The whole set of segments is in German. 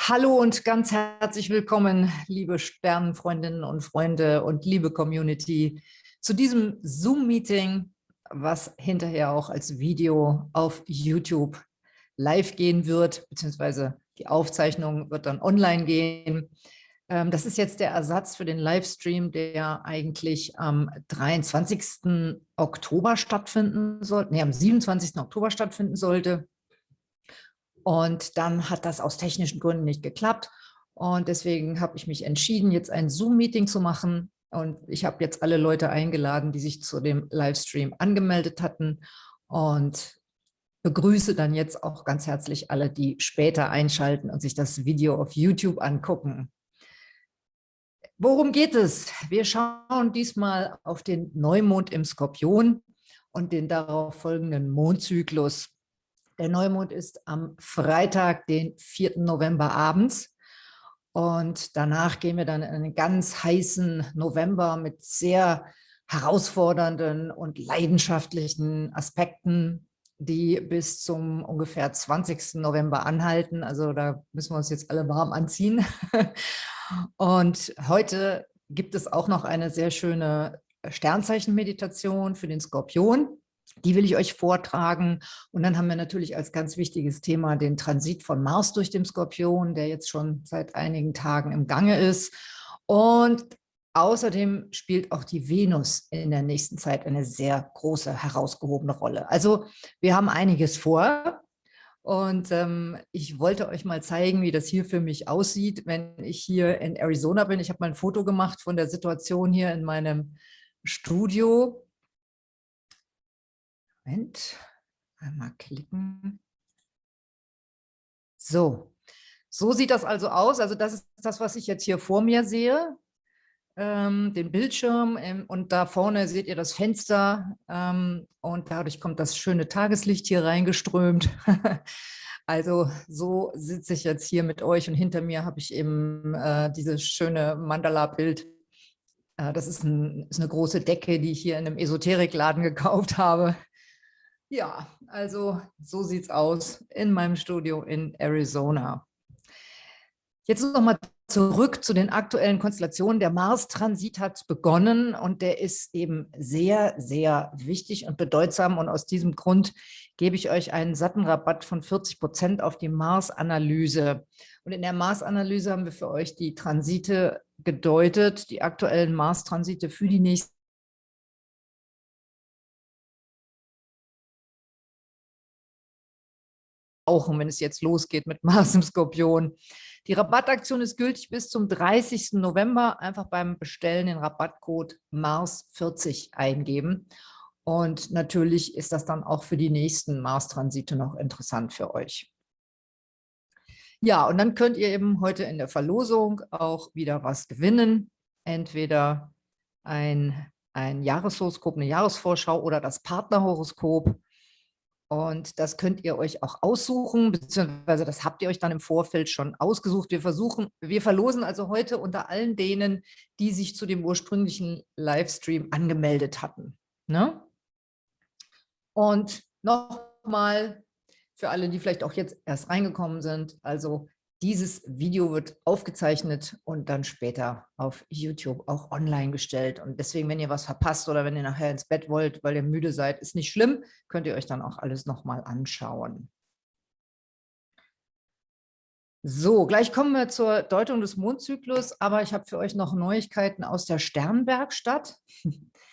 Hallo und ganz herzlich willkommen, liebe Sternenfreundinnen und Freunde und liebe Community, zu diesem Zoom-Meeting, was hinterher auch als Video auf YouTube live gehen wird, beziehungsweise die Aufzeichnung wird dann online gehen. Ähm, das ist jetzt der Ersatz für den Livestream, der eigentlich am 23. Oktober stattfinden sollte, nee, am 27. Oktober stattfinden sollte. Und dann hat das aus technischen Gründen nicht geklappt. Und deswegen habe ich mich entschieden, jetzt ein Zoom-Meeting zu machen. Und ich habe jetzt alle Leute eingeladen, die sich zu dem Livestream angemeldet hatten. Und begrüße dann jetzt auch ganz herzlich alle, die später einschalten und sich das Video auf YouTube angucken. Worum geht es? Wir schauen diesmal auf den Neumond im Skorpion und den darauf folgenden Mondzyklus. Der Neumond ist am Freitag, den 4. November abends. Und danach gehen wir dann in einen ganz heißen November mit sehr herausfordernden und leidenschaftlichen Aspekten, die bis zum ungefähr 20. November anhalten. Also da müssen wir uns jetzt alle warm anziehen. Und heute gibt es auch noch eine sehr schöne Sternzeichenmeditation für den Skorpion. Die will ich euch vortragen. Und dann haben wir natürlich als ganz wichtiges Thema den Transit von Mars durch den Skorpion, der jetzt schon seit einigen Tagen im Gange ist. Und außerdem spielt auch die Venus in der nächsten Zeit eine sehr große, herausgehobene Rolle. Also wir haben einiges vor. Und ähm, ich wollte euch mal zeigen, wie das hier für mich aussieht, wenn ich hier in Arizona bin. Ich habe mal ein Foto gemacht von der Situation hier in meinem Studio. Moment, einmal klicken. So, so sieht das also aus. Also das ist das, was ich jetzt hier vor mir sehe, ähm, den Bildschirm ähm, und da vorne seht ihr das Fenster ähm, und dadurch kommt das schöne Tageslicht hier reingeströmt. also so sitze ich jetzt hier mit euch und hinter mir habe ich eben äh, dieses schöne Mandala-Bild. Äh, das ist, ein, ist eine große Decke, die ich hier in einem Esoterikladen gekauft habe. Ja, also so sieht es aus in meinem Studio in Arizona. Jetzt noch mal zurück zu den aktuellen Konstellationen. Der Mars-Transit hat begonnen und der ist eben sehr, sehr wichtig und bedeutsam. Und aus diesem Grund gebe ich euch einen satten Rabatt von 40 Prozent auf die Mars-Analyse. Und in der Mars-Analyse haben wir für euch die Transite gedeutet, die aktuellen Mars-Transite für die nächsten auch, wenn es jetzt losgeht mit Mars im Skorpion. Die Rabattaktion ist gültig bis zum 30. November. Einfach beim Bestellen den Rabattcode MARS40 eingeben. Und natürlich ist das dann auch für die nächsten Mars-Transite noch interessant für euch. Ja, und dann könnt ihr eben heute in der Verlosung auch wieder was gewinnen. Entweder ein, ein Jahreshoroskop, eine Jahresvorschau oder das Partnerhoroskop. Und das könnt ihr euch auch aussuchen, beziehungsweise das habt ihr euch dann im Vorfeld schon ausgesucht. Wir versuchen, wir verlosen also heute unter allen denen, die sich zu dem ursprünglichen Livestream angemeldet hatten. Ne? Und nochmal für alle, die vielleicht auch jetzt erst reingekommen sind, also dieses Video wird aufgezeichnet und dann später auf YouTube auch online gestellt. Und deswegen, wenn ihr was verpasst oder wenn ihr nachher ins Bett wollt, weil ihr müde seid, ist nicht schlimm, könnt ihr euch dann auch alles nochmal anschauen. So, gleich kommen wir zur Deutung des Mondzyklus, aber ich habe für euch noch Neuigkeiten aus der Sternwerkstatt.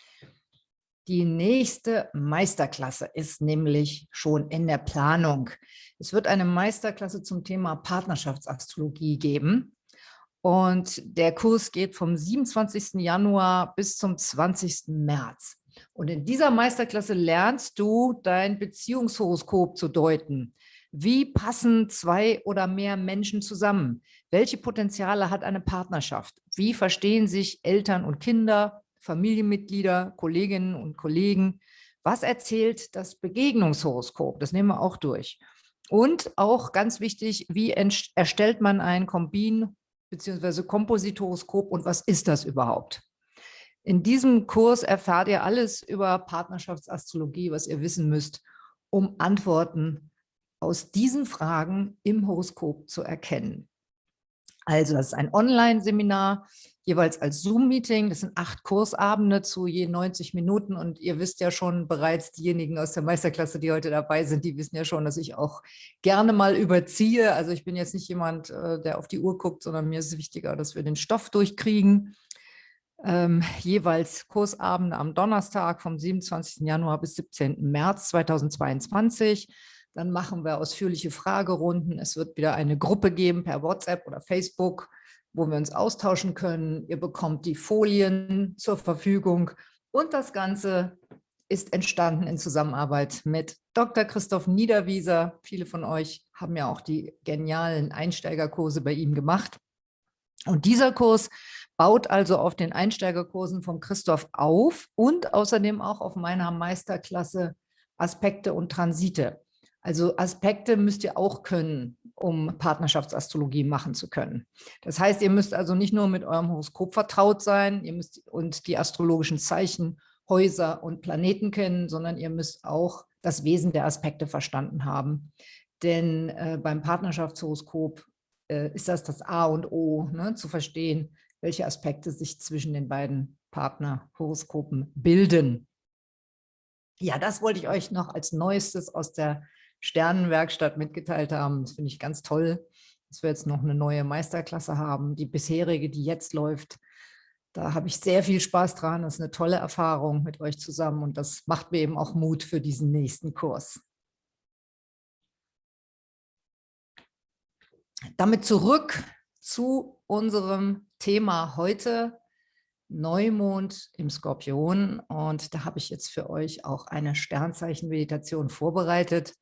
Die nächste Meisterklasse ist nämlich schon in der Planung. Es wird eine Meisterklasse zum Thema Partnerschaftsastrologie geben. Und der Kurs geht vom 27. Januar bis zum 20. März. Und in dieser Meisterklasse lernst du, dein Beziehungshoroskop zu deuten. Wie passen zwei oder mehr Menschen zusammen? Welche Potenziale hat eine Partnerschaft? Wie verstehen sich Eltern und Kinder, Familienmitglieder, Kolleginnen und Kollegen? Was erzählt das Begegnungshoroskop? Das nehmen wir auch durch. Und auch ganz wichtig, wie erstellt man ein Kombin- bzw. Komposithoroskop und was ist das überhaupt? In diesem Kurs erfahrt ihr alles über Partnerschaftsastrologie, was ihr wissen müsst, um Antworten aus diesen Fragen im Horoskop zu erkennen. Also das ist ein Online-Seminar, jeweils als Zoom-Meeting. Das sind acht Kursabende zu je 90 Minuten. Und ihr wisst ja schon bereits, diejenigen aus der Meisterklasse, die heute dabei sind, die wissen ja schon, dass ich auch gerne mal überziehe. Also ich bin jetzt nicht jemand, äh, der auf die Uhr guckt, sondern mir ist es wichtiger, dass wir den Stoff durchkriegen. Ähm, jeweils Kursabende am Donnerstag vom 27. Januar bis 17. März 2022. Dann machen wir ausführliche Fragerunden. Es wird wieder eine Gruppe geben per WhatsApp oder Facebook, wo wir uns austauschen können. Ihr bekommt die Folien zur Verfügung. Und das Ganze ist entstanden in Zusammenarbeit mit Dr. Christoph Niederwieser. Viele von euch haben ja auch die genialen Einsteigerkurse bei ihm gemacht. Und dieser Kurs baut also auf den Einsteigerkursen von Christoph auf und außerdem auch auf meiner Meisterklasse Aspekte und Transite. Also Aspekte müsst ihr auch können, um Partnerschaftsastrologie machen zu können. Das heißt, ihr müsst also nicht nur mit eurem Horoskop vertraut sein ihr müsst und die astrologischen Zeichen, Häuser und Planeten kennen, sondern ihr müsst auch das Wesen der Aspekte verstanden haben. Denn äh, beim Partnerschaftshoroskop äh, ist das das A und O, ne, zu verstehen, welche Aspekte sich zwischen den beiden Partnerhoroskopen bilden. Ja, das wollte ich euch noch als Neuestes aus der Sternenwerkstatt mitgeteilt haben. Das finde ich ganz toll, dass wir jetzt noch eine neue Meisterklasse haben. Die bisherige, die jetzt läuft, da habe ich sehr viel Spaß dran. Das ist eine tolle Erfahrung mit euch zusammen und das macht mir eben auch Mut für diesen nächsten Kurs. Damit zurück zu unserem Thema heute, Neumond im Skorpion. Und da habe ich jetzt für euch auch eine Sternzeichen-Meditation vorbereitet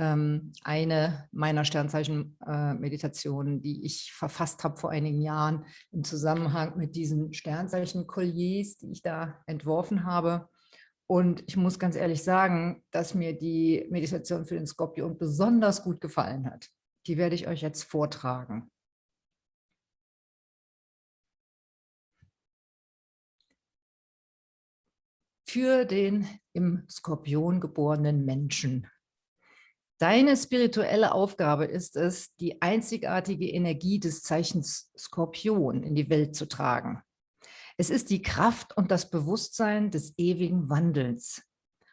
eine meiner Sternzeichen-Meditationen, die ich verfasst habe vor einigen Jahren im Zusammenhang mit diesen Sternzeichen-Kolliers, die ich da entworfen habe. Und ich muss ganz ehrlich sagen, dass mir die Meditation für den Skorpion besonders gut gefallen hat. Die werde ich euch jetzt vortragen. Für den im Skorpion geborenen Menschen Deine spirituelle Aufgabe ist es, die einzigartige Energie des Zeichens Skorpion in die Welt zu tragen. Es ist die Kraft und das Bewusstsein des ewigen Wandels.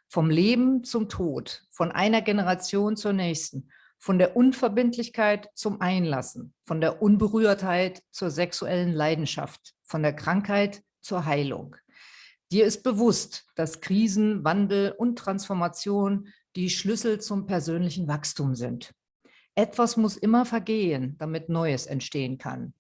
Vom Leben zum Tod, von einer Generation zur nächsten, von der Unverbindlichkeit zum Einlassen, von der Unberührtheit zur sexuellen Leidenschaft, von der Krankheit zur Heilung. Dir ist bewusst, dass Krisen, Wandel und Transformation die Schlüssel zum persönlichen Wachstum sind. Etwas muss immer vergehen, damit Neues entstehen kann.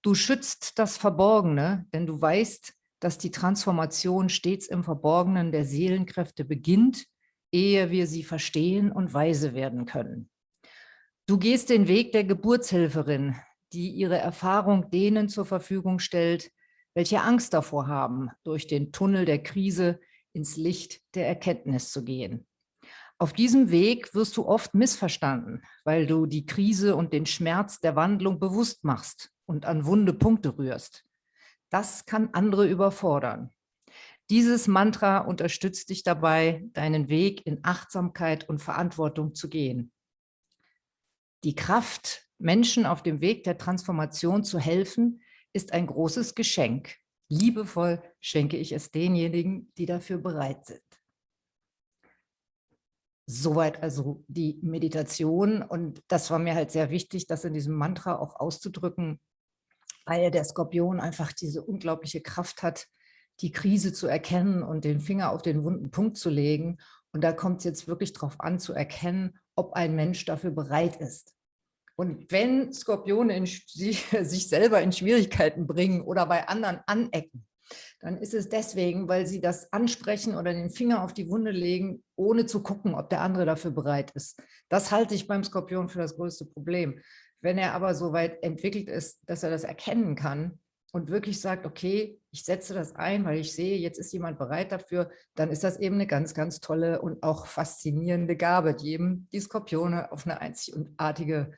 Du schützt das Verborgene, denn du weißt, dass die Transformation stets im Verborgenen der Seelenkräfte beginnt, ehe wir sie verstehen und weise werden können. Du gehst den Weg der Geburtshelferin, die ihre Erfahrung denen zur Verfügung stellt, welche Angst davor haben, durch den Tunnel der Krise ins Licht der Erkenntnis zu gehen. Auf diesem Weg wirst du oft missverstanden, weil du die Krise und den Schmerz der Wandlung bewusst machst und an wunde Punkte rührst. Das kann andere überfordern. Dieses Mantra unterstützt dich dabei, deinen Weg in Achtsamkeit und Verantwortung zu gehen. Die Kraft, Menschen auf dem Weg der Transformation zu helfen, ist ein großes Geschenk. Liebevoll schenke ich es denjenigen, die dafür bereit sind. Soweit also die Meditation und das war mir halt sehr wichtig, das in diesem Mantra auch auszudrücken, weil der Skorpion einfach diese unglaubliche Kraft hat, die Krise zu erkennen und den Finger auf den wunden Punkt zu legen. Und da kommt es jetzt wirklich darauf an, zu erkennen, ob ein Mensch dafür bereit ist. Und wenn Skorpione in, sich, sich selber in Schwierigkeiten bringen oder bei anderen anecken, dann ist es deswegen, weil sie das ansprechen oder den Finger auf die Wunde legen, ohne zu gucken, ob der andere dafür bereit ist. Das halte ich beim Skorpion für das größte Problem. Wenn er aber so weit entwickelt ist, dass er das erkennen kann und wirklich sagt, okay, ich setze das ein, weil ich sehe, jetzt ist jemand bereit dafür, dann ist das eben eine ganz, ganz tolle und auch faszinierende Gabe, die eben die Skorpione auf eine einzigartige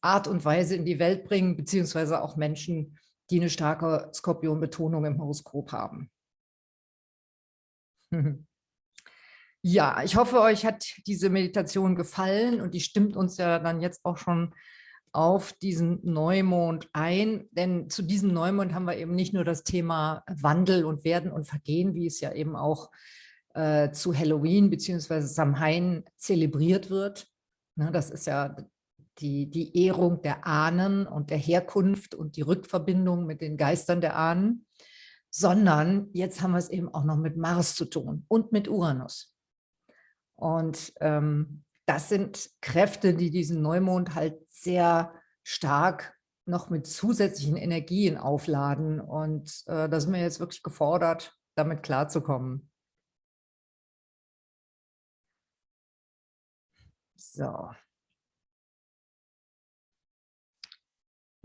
Art und Weise in die Welt bringen, beziehungsweise auch Menschen, die eine starke Skorpionbetonung im Horoskop haben. Ja, ich hoffe, euch hat diese Meditation gefallen und die stimmt uns ja dann jetzt auch schon auf diesen Neumond ein, denn zu diesem Neumond haben wir eben nicht nur das Thema Wandel und Werden und Vergehen, wie es ja eben auch äh, zu Halloween bzw. Samhain zelebriert wird. Ne, das ist ja die, die Ehrung der Ahnen und der Herkunft und die Rückverbindung mit den Geistern der Ahnen, sondern jetzt haben wir es eben auch noch mit Mars zu tun und mit Uranus. Und ähm, das sind Kräfte, die diesen Neumond halt sehr stark noch mit zusätzlichen Energien aufladen. Und äh, da sind wir jetzt wirklich gefordert, damit klarzukommen. So.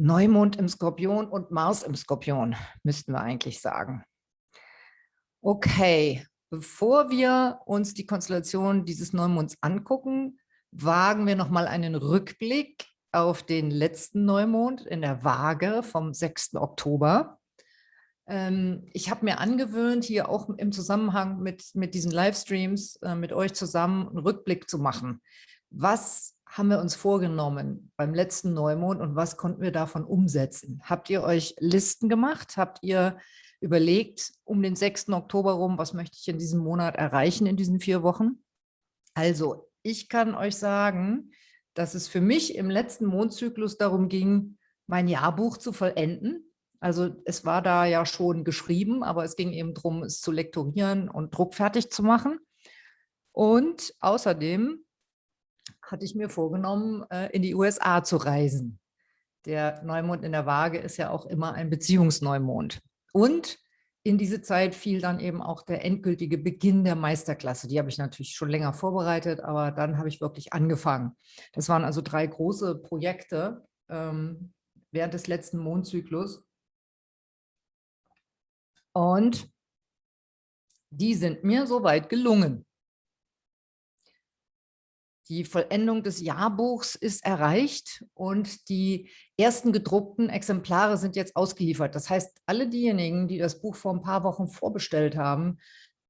Neumond im Skorpion und Mars im Skorpion, müssten wir eigentlich sagen. Okay, bevor wir uns die Konstellation dieses Neumonds angucken, wagen wir nochmal einen Rückblick auf den letzten Neumond in der Waage vom 6. Oktober. Ähm, ich habe mir angewöhnt, hier auch im Zusammenhang mit, mit diesen Livestreams äh, mit euch zusammen einen Rückblick zu machen. Was haben wir uns vorgenommen beim letzten Neumond und was konnten wir davon umsetzen? Habt ihr euch Listen gemacht? Habt ihr überlegt, um den 6. Oktober rum, was möchte ich in diesem Monat erreichen in diesen vier Wochen? Also, ich kann euch sagen, dass es für mich im letzten Mondzyklus darum ging, mein Jahrbuch zu vollenden. Also es war da ja schon geschrieben, aber es ging eben darum, es zu lektorieren und druckfertig zu machen. Und außerdem hatte ich mir vorgenommen, äh, in die USA zu reisen. Der Neumond in der Waage ist ja auch immer ein Beziehungsneumond. Und in diese Zeit fiel dann eben auch der endgültige Beginn der Meisterklasse. Die habe ich natürlich schon länger vorbereitet, aber dann habe ich wirklich angefangen. Das waren also drei große Projekte ähm, während des letzten Mondzyklus. Und die sind mir soweit gelungen. Die Vollendung des Jahrbuchs ist erreicht und die ersten gedruckten Exemplare sind jetzt ausgeliefert. Das heißt, alle diejenigen, die das Buch vor ein paar Wochen vorbestellt haben,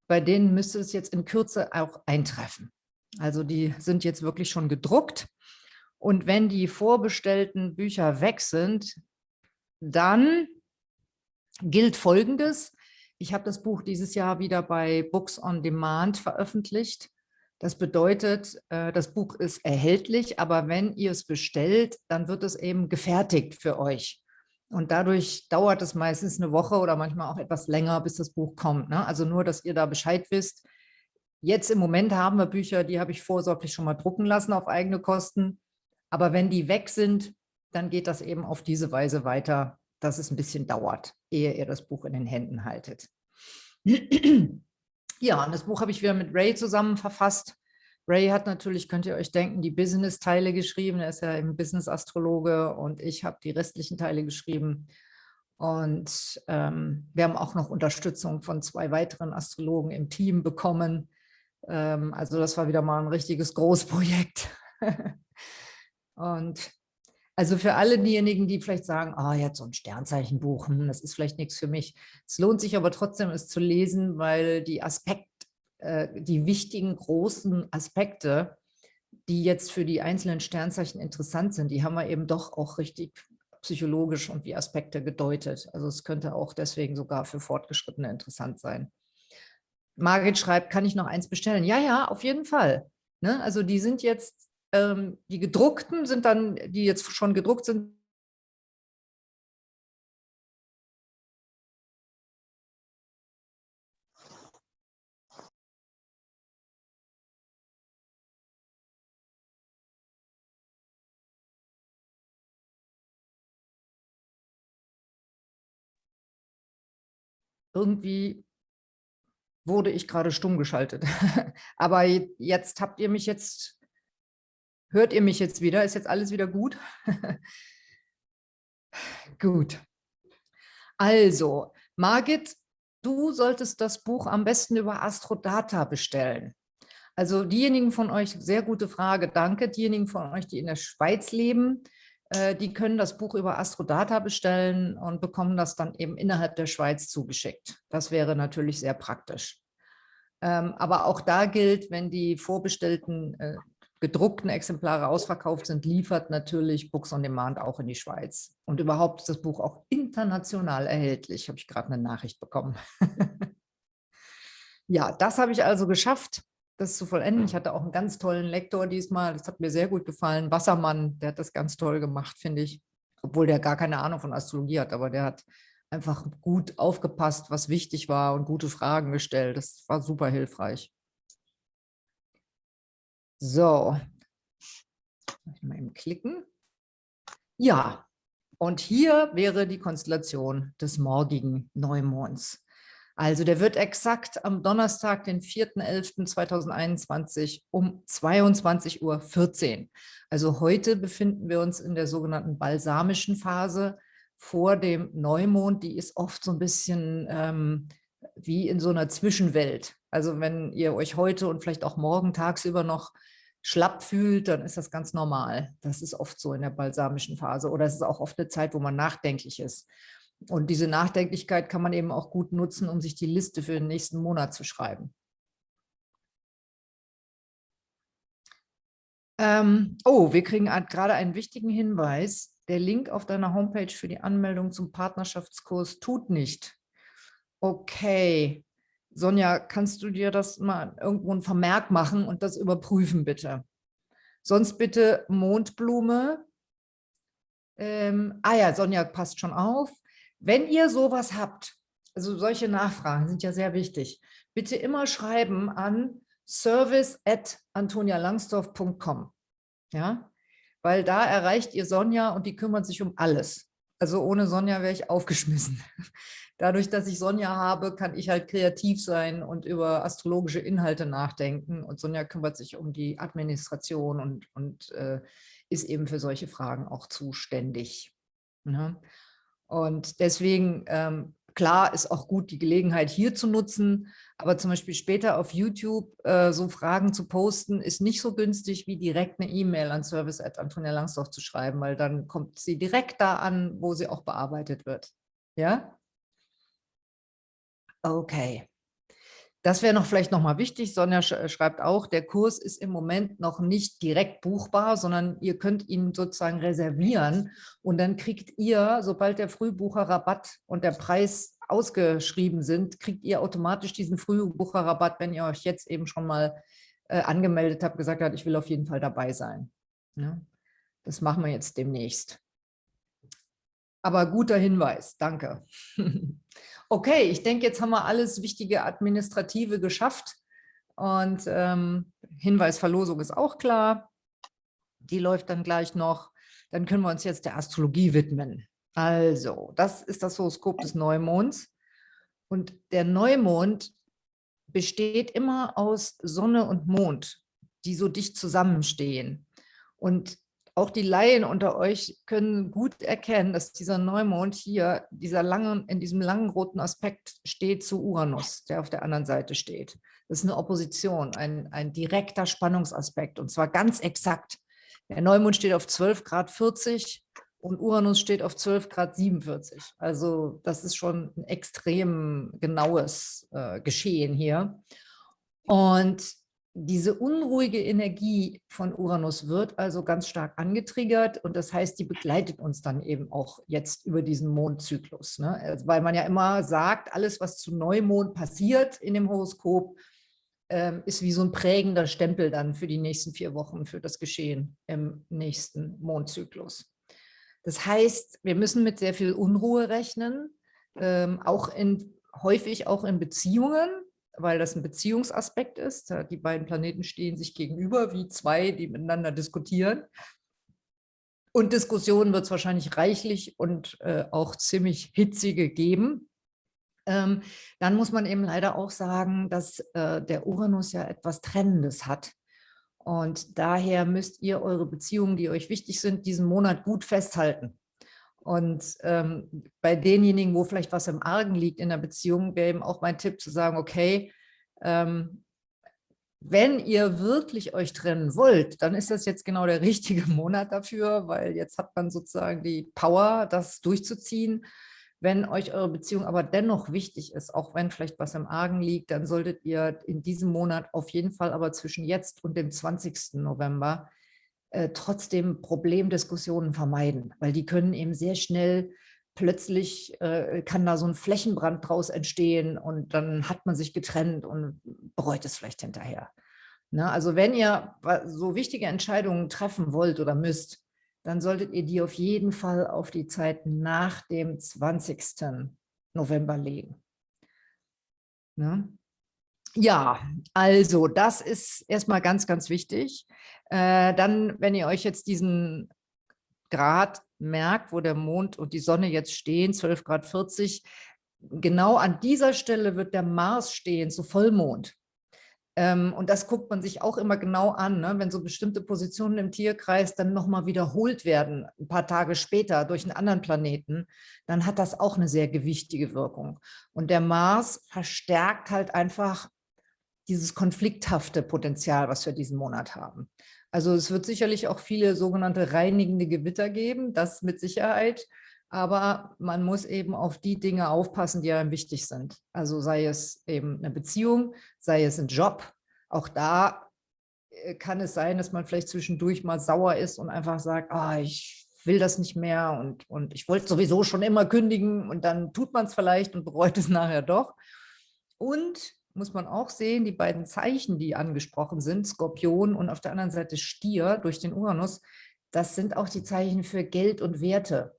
bei denen müsste es jetzt in Kürze auch eintreffen. Also die sind jetzt wirklich schon gedruckt. Und wenn die vorbestellten Bücher weg sind, dann gilt Folgendes. Ich habe das Buch dieses Jahr wieder bei Books on Demand veröffentlicht. Das bedeutet, äh, das Buch ist erhältlich, aber wenn ihr es bestellt, dann wird es eben gefertigt für euch. Und dadurch dauert es meistens eine Woche oder manchmal auch etwas länger, bis das Buch kommt. Ne? Also nur, dass ihr da Bescheid wisst. Jetzt im Moment haben wir Bücher, die habe ich vorsorglich schon mal drucken lassen auf eigene Kosten. Aber wenn die weg sind, dann geht das eben auf diese Weise weiter, dass es ein bisschen dauert, ehe ihr das Buch in den Händen haltet. Ja, und das Buch habe ich wieder mit Ray zusammen verfasst. Ray hat natürlich, könnt ihr euch denken, die Business-Teile geschrieben. Er ist ja eben Business-Astrologe und ich habe die restlichen Teile geschrieben. Und ähm, wir haben auch noch Unterstützung von zwei weiteren Astrologen im Team bekommen. Ähm, also das war wieder mal ein richtiges Großprojekt. und also für alle diejenigen, die vielleicht sagen, oh, jetzt so ein Sternzeichenbuch, das ist vielleicht nichts für mich. Es lohnt sich aber trotzdem, es zu lesen, weil die Aspekte, äh, die wichtigen, großen Aspekte, die jetzt für die einzelnen Sternzeichen interessant sind, die haben wir eben doch auch richtig psychologisch und wie Aspekte gedeutet. Also es könnte auch deswegen sogar für Fortgeschrittene interessant sein. Margit schreibt, kann ich noch eins bestellen? Ja, ja, auf jeden Fall. Ne? Also die sind jetzt ähm, die gedruckten sind dann, die jetzt schon gedruckt sind, irgendwie wurde ich gerade stumm geschaltet. Aber jetzt habt ihr mich jetzt Hört ihr mich jetzt wieder? Ist jetzt alles wieder gut? gut. Also, Margit, du solltest das Buch am besten über Astrodata bestellen. Also diejenigen von euch, sehr gute Frage, danke. Diejenigen von euch, die in der Schweiz leben, äh, die können das Buch über Astrodata bestellen und bekommen das dann eben innerhalb der Schweiz zugeschickt. Das wäre natürlich sehr praktisch. Ähm, aber auch da gilt, wenn die vorbestellten äh, gedruckten Exemplare ausverkauft sind, liefert natürlich Books on Demand auch in die Schweiz. Und überhaupt ist das Buch auch international erhältlich, habe ich gerade eine Nachricht bekommen. ja, das habe ich also geschafft, das zu vollenden. Ich hatte auch einen ganz tollen Lektor diesmal, das hat mir sehr gut gefallen. Wassermann, der hat das ganz toll gemacht, finde ich. Obwohl der gar keine Ahnung von Astrologie hat, aber der hat einfach gut aufgepasst, was wichtig war und gute Fragen gestellt. Das war super hilfreich. So, mal eben klicken. Ja, und hier wäre die Konstellation des morgigen Neumonds. Also der wird exakt am Donnerstag, den 4.11.2021 um 22.14 Uhr. Also heute befinden wir uns in der sogenannten balsamischen Phase vor dem Neumond. Die ist oft so ein bisschen ähm, wie in so einer Zwischenwelt. Also wenn ihr euch heute und vielleicht auch morgen tagsüber noch schlapp fühlt, dann ist das ganz normal. Das ist oft so in der balsamischen Phase oder es ist auch oft eine Zeit, wo man nachdenklich ist. Und diese Nachdenklichkeit kann man eben auch gut nutzen, um sich die Liste für den nächsten Monat zu schreiben. Ähm, oh, wir kriegen gerade einen wichtigen Hinweis. Der Link auf deiner Homepage für die Anmeldung zum Partnerschaftskurs tut nicht. Okay, Sonja, kannst du dir das mal irgendwo ein Vermerk machen und das überprüfen, bitte? Sonst bitte Mondblume. Ähm, ah ja, Sonja passt schon auf. Wenn ihr sowas habt, also solche Nachfragen sind ja sehr wichtig, bitte immer schreiben an service at antonialangsdorf.com. Ja, weil da erreicht ihr Sonja und die kümmert sich um alles. Also ohne Sonja wäre ich aufgeschmissen dadurch, dass ich Sonja habe, kann ich halt kreativ sein und über astrologische Inhalte nachdenken. Und Sonja kümmert sich um die Administration und, und äh, ist eben für solche Fragen auch zuständig. Ne? Und deswegen, ähm, klar, ist auch gut, die Gelegenheit hier zu nutzen, aber zum Beispiel später auf YouTube äh, so Fragen zu posten, ist nicht so günstig, wie direkt eine E-Mail an service at Antonia Langsdorf zu schreiben, weil dann kommt sie direkt da an, wo sie auch bearbeitet wird. Ja? Okay. Das wäre noch vielleicht noch mal wichtig. Sonja äh, schreibt auch, der Kurs ist im Moment noch nicht direkt buchbar, sondern ihr könnt ihn sozusagen reservieren und dann kriegt ihr, sobald der Frühbucherrabatt und der Preis ausgeschrieben sind, kriegt ihr automatisch diesen Frühbucherrabatt, wenn ihr euch jetzt eben schon mal äh, angemeldet habt, gesagt habt, ich will auf jeden Fall dabei sein. Ja? Das machen wir jetzt demnächst. Aber guter Hinweis, danke. okay, ich denke, jetzt haben wir alles wichtige Administrative geschafft. Und ähm, Hinweisverlosung ist auch klar. Die läuft dann gleich noch. Dann können wir uns jetzt der Astrologie widmen. Also, das ist das Horoskop des Neumonds. Und der Neumond besteht immer aus Sonne und Mond, die so dicht zusammenstehen. Und auch die Laien unter euch können gut erkennen, dass dieser Neumond hier dieser langen, in diesem langen roten Aspekt steht zu Uranus, der auf der anderen Seite steht. Das ist eine Opposition, ein, ein direkter Spannungsaspekt und zwar ganz exakt. Der Neumond steht auf 12 Grad 40 und Uranus steht auf 12 Grad 47. Also das ist schon ein extrem genaues äh, Geschehen hier. Und diese unruhige Energie von Uranus wird also ganz stark angetriggert und das heißt, die begleitet uns dann eben auch jetzt über diesen Mondzyklus. Ne? Also, weil man ja immer sagt, alles, was zu Neumond passiert in dem Horoskop, ähm, ist wie so ein prägender Stempel dann für die nächsten vier Wochen für das Geschehen im nächsten Mondzyklus. Das heißt, wir müssen mit sehr viel Unruhe rechnen, ähm, auch in, häufig auch in Beziehungen, weil das ein Beziehungsaspekt ist. Die beiden Planeten stehen sich gegenüber wie zwei, die miteinander diskutieren. Und Diskussionen wird es wahrscheinlich reichlich und äh, auch ziemlich hitzige geben. Ähm, dann muss man eben leider auch sagen, dass äh, der Uranus ja etwas Trennendes hat. Und daher müsst ihr eure Beziehungen, die euch wichtig sind, diesen Monat gut festhalten. Und ähm, bei denjenigen, wo vielleicht was im Argen liegt in der Beziehung, wäre eben auch mein Tipp zu sagen, okay, ähm, wenn ihr wirklich euch trennen wollt, dann ist das jetzt genau der richtige Monat dafür, weil jetzt hat man sozusagen die Power, das durchzuziehen. Wenn euch eure Beziehung aber dennoch wichtig ist, auch wenn vielleicht was im Argen liegt, dann solltet ihr in diesem Monat auf jeden Fall aber zwischen jetzt und dem 20. November äh, trotzdem Problemdiskussionen vermeiden, weil die können eben sehr schnell plötzlich äh, kann da so ein Flächenbrand draus entstehen und dann hat man sich getrennt und bereut es vielleicht hinterher. Ne? Also wenn ihr so wichtige Entscheidungen treffen wollt oder müsst, dann solltet ihr die auf jeden Fall auf die Zeit nach dem 20. November legen. Ne? Ja, also das ist erstmal ganz, ganz wichtig. Äh, dann, wenn ihr euch jetzt diesen Grad merkt, wo der Mond und die Sonne jetzt stehen, 12 Grad 40, genau an dieser Stelle wird der Mars stehen zu Vollmond. Ähm, und das guckt man sich auch immer genau an, ne? wenn so bestimmte Positionen im Tierkreis dann nochmal wiederholt werden, ein paar Tage später durch einen anderen Planeten, dann hat das auch eine sehr gewichtige Wirkung. Und der Mars verstärkt halt einfach dieses konflikthafte Potenzial, was wir diesen Monat haben. Also es wird sicherlich auch viele sogenannte reinigende Gewitter geben, das mit Sicherheit. Aber man muss eben auf die Dinge aufpassen, die einem wichtig sind. Also sei es eben eine Beziehung, sei es ein Job. Auch da äh, kann es sein, dass man vielleicht zwischendurch mal sauer ist und einfach sagt, ah, ich will das nicht mehr und, und ich wollte sowieso schon immer kündigen und dann tut man es vielleicht und bereut es nachher doch. Und muss man auch sehen, die beiden Zeichen, die angesprochen sind, Skorpion und auf der anderen Seite Stier durch den Uranus, das sind auch die Zeichen für Geld und Werte.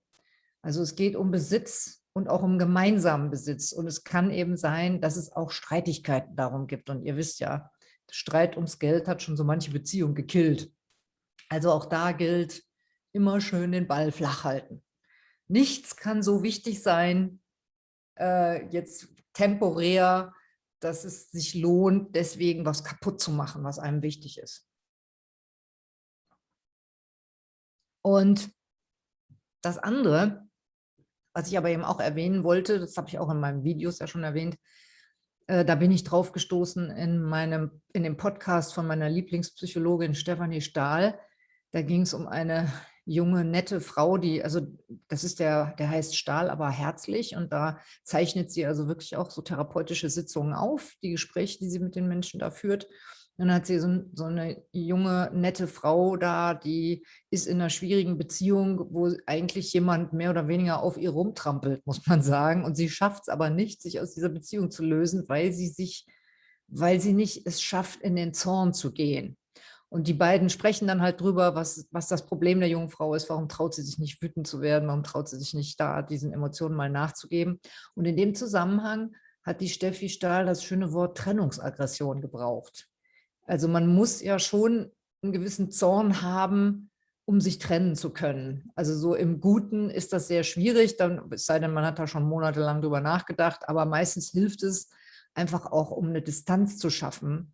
Also es geht um Besitz und auch um gemeinsamen Besitz. Und es kann eben sein, dass es auch Streitigkeiten darum gibt. Und ihr wisst ja, Streit ums Geld hat schon so manche Beziehung gekillt. Also auch da gilt, immer schön den Ball flach halten. Nichts kann so wichtig sein, äh, jetzt temporär, dass es sich lohnt, deswegen was kaputt zu machen, was einem wichtig ist. Und das andere, was ich aber eben auch erwähnen wollte, das habe ich auch in meinen Videos ja schon erwähnt, äh, da bin ich drauf gestoßen in, meinem, in dem Podcast von meiner Lieblingspsychologin Stefanie Stahl. Da ging es um eine junge, nette Frau, die, also das ist der, der heißt Stahl, aber herzlich und da zeichnet sie also wirklich auch so therapeutische Sitzungen auf, die Gespräche, die sie mit den Menschen da führt. Und dann hat sie so, so, eine junge, nette Frau da, die ist in einer schwierigen Beziehung, wo eigentlich jemand mehr oder weniger auf ihr rumtrampelt, muss man sagen. Und sie schafft es aber nicht, sich aus dieser Beziehung zu lösen, weil sie sich, weil sie nicht es schafft, in den Zorn zu gehen. Und die beiden sprechen dann halt drüber, was, was das Problem der jungen Frau ist, warum traut sie sich nicht wütend zu werden, warum traut sie sich nicht da, diesen Emotionen mal nachzugeben. Und in dem Zusammenhang hat die Steffi Stahl das schöne Wort Trennungsaggression gebraucht. Also man muss ja schon einen gewissen Zorn haben, um sich trennen zu können. Also so im Guten ist das sehr schwierig, dann, es sei denn, man hat da schon monatelang drüber nachgedacht, aber meistens hilft es einfach auch, um eine Distanz zu schaffen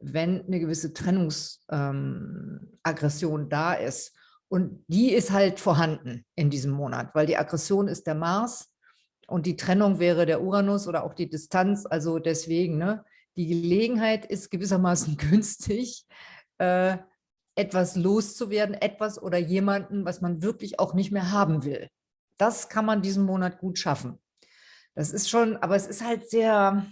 wenn eine gewisse Trennungsaggression ähm, da ist. Und die ist halt vorhanden in diesem Monat, weil die Aggression ist der Mars und die Trennung wäre der Uranus oder auch die Distanz. Also deswegen, ne, die Gelegenheit ist gewissermaßen günstig, äh, etwas loszuwerden, etwas oder jemanden, was man wirklich auch nicht mehr haben will. Das kann man diesen Monat gut schaffen. Das ist schon, aber es ist halt sehr,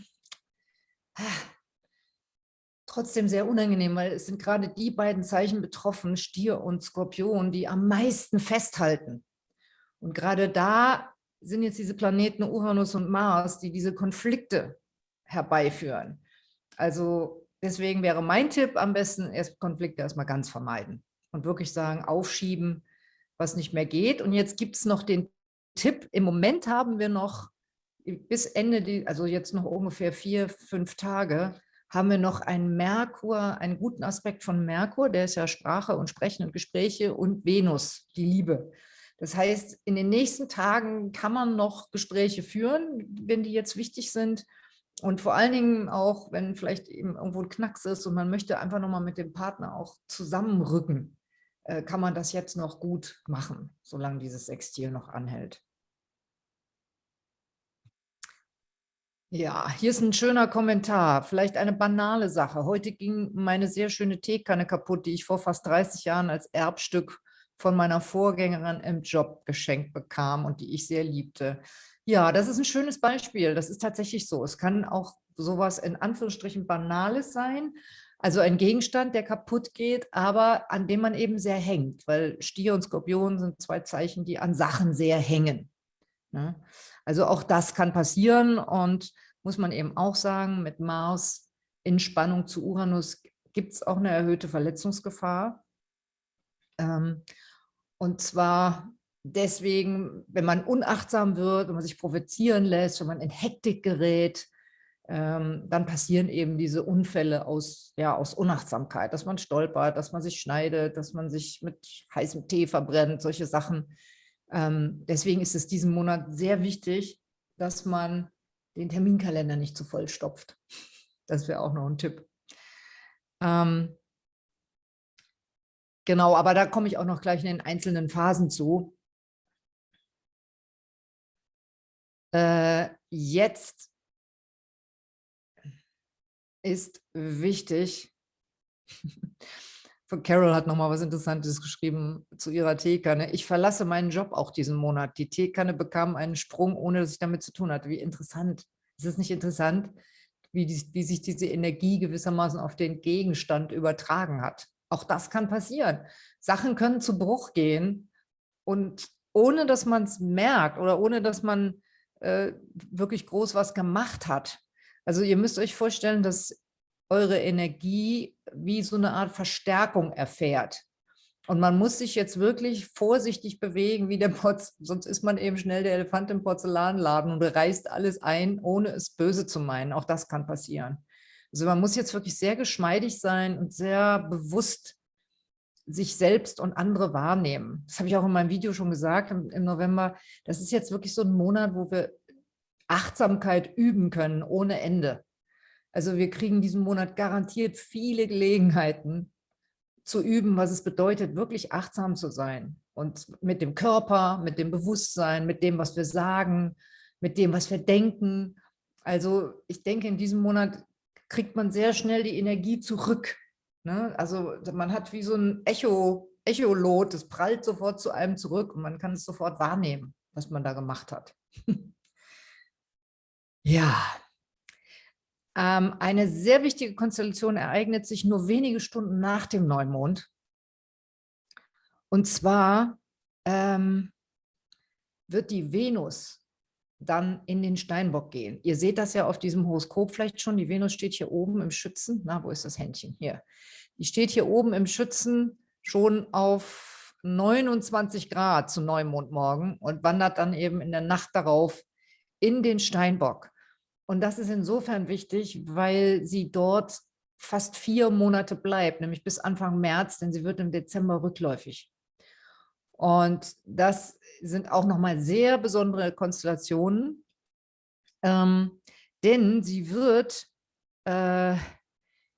trotzdem sehr unangenehm, weil es sind gerade die beiden Zeichen betroffen, Stier und Skorpion, die am meisten festhalten. Und gerade da sind jetzt diese Planeten Uranus und Mars, die diese Konflikte herbeiführen. Also deswegen wäre mein Tipp am besten, erst Konflikte erstmal ganz vermeiden und wirklich sagen, aufschieben, was nicht mehr geht. Und jetzt gibt es noch den Tipp, im Moment haben wir noch bis Ende, also jetzt noch ungefähr vier, fünf Tage, haben wir noch einen Merkur, einen guten Aspekt von Merkur, der ist ja Sprache und Sprechen und Gespräche und Venus, die Liebe. Das heißt, in den nächsten Tagen kann man noch Gespräche führen, wenn die jetzt wichtig sind. Und vor allen Dingen auch, wenn vielleicht eben irgendwo ein Knacks ist und man möchte einfach nochmal mit dem Partner auch zusammenrücken, äh, kann man das jetzt noch gut machen, solange dieses Sextil noch anhält. Ja, hier ist ein schöner Kommentar, vielleicht eine banale Sache. Heute ging meine sehr schöne Teekanne kaputt, die ich vor fast 30 Jahren als Erbstück von meiner Vorgängerin im Job geschenkt bekam und die ich sehr liebte. Ja, das ist ein schönes Beispiel. Das ist tatsächlich so. Es kann auch sowas in Anführungsstrichen Banales sein, also ein Gegenstand, der kaputt geht, aber an dem man eben sehr hängt, weil Stier und Skorpion sind zwei Zeichen, die an Sachen sehr hängen. Ne? Also auch das kann passieren und muss man eben auch sagen, mit Mars in Spannung zu Uranus gibt es auch eine erhöhte Verletzungsgefahr. Ähm, und zwar deswegen, wenn man unachtsam wird, wenn man sich provozieren lässt, wenn man in Hektik gerät, ähm, dann passieren eben diese Unfälle aus, ja, aus Unachtsamkeit, dass man stolpert, dass man sich schneidet, dass man sich mit heißem Tee verbrennt, solche Sachen. Ähm, deswegen ist es diesen Monat sehr wichtig, dass man den Terminkalender nicht zu voll stopft. Das wäre auch noch ein Tipp. Ähm, genau, aber da komme ich auch noch gleich in den einzelnen Phasen zu. Äh, jetzt ist wichtig, Carol hat nochmal was Interessantes geschrieben zu ihrer Teekanne. Ich verlasse meinen Job auch diesen Monat. Die Teekanne bekam einen Sprung, ohne dass ich damit zu tun hatte. Wie interessant. Ist es nicht interessant, wie, die, wie sich diese Energie gewissermaßen auf den Gegenstand übertragen hat? Auch das kann passieren. Sachen können zu Bruch gehen und ohne dass man es merkt oder ohne dass man äh, wirklich groß was gemacht hat. Also ihr müsst euch vorstellen, dass eure Energie wie so eine Art Verstärkung erfährt. Und man muss sich jetzt wirklich vorsichtig bewegen, wie der Porz, sonst ist man eben schnell der Elefant im Porzellanladen und reißt alles ein, ohne es böse zu meinen. Auch das kann passieren. Also man muss jetzt wirklich sehr geschmeidig sein und sehr bewusst sich selbst und andere wahrnehmen. Das habe ich auch in meinem Video schon gesagt im, im November. Das ist jetzt wirklich so ein Monat, wo wir Achtsamkeit üben können ohne Ende. Also wir kriegen diesen Monat garantiert viele Gelegenheiten zu üben, was es bedeutet, wirklich achtsam zu sein. Und mit dem Körper, mit dem Bewusstsein, mit dem, was wir sagen, mit dem, was wir denken. Also ich denke, in diesem Monat kriegt man sehr schnell die Energie zurück. Ne? Also man hat wie so ein Echo, Echolot, das prallt sofort zu einem zurück und man kann es sofort wahrnehmen, was man da gemacht hat. Ja, ähm, eine sehr wichtige Konstellation ereignet sich nur wenige Stunden nach dem Neumond. Und zwar ähm, wird die Venus dann in den Steinbock gehen. Ihr seht das ja auf diesem Horoskop vielleicht schon. Die Venus steht hier oben im Schützen. Na, wo ist das Händchen? Hier. Die steht hier oben im Schützen schon auf 29 Grad zu Neumondmorgen und wandert dann eben in der Nacht darauf in den Steinbock. Und das ist insofern wichtig, weil sie dort fast vier Monate bleibt, nämlich bis Anfang März, denn sie wird im Dezember rückläufig. Und das sind auch nochmal sehr besondere Konstellationen, ähm, denn sie wird äh,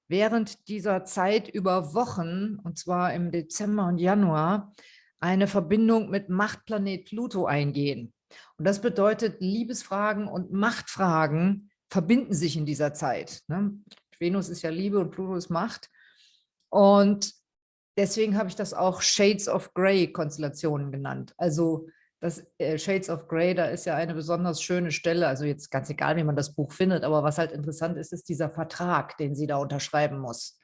während dieser Zeit über Wochen, und zwar im Dezember und Januar, eine Verbindung mit Machtplanet Pluto eingehen. Und das bedeutet, Liebesfragen und Machtfragen verbinden sich in dieser Zeit. Ne? Venus ist ja Liebe und Pluto ist Macht. Und deswegen habe ich das auch Shades of Grey Konstellationen genannt. Also das äh, Shades of Grey, da ist ja eine besonders schöne Stelle, also jetzt ganz egal, wie man das Buch findet, aber was halt interessant ist, ist dieser Vertrag, den sie da unterschreiben muss.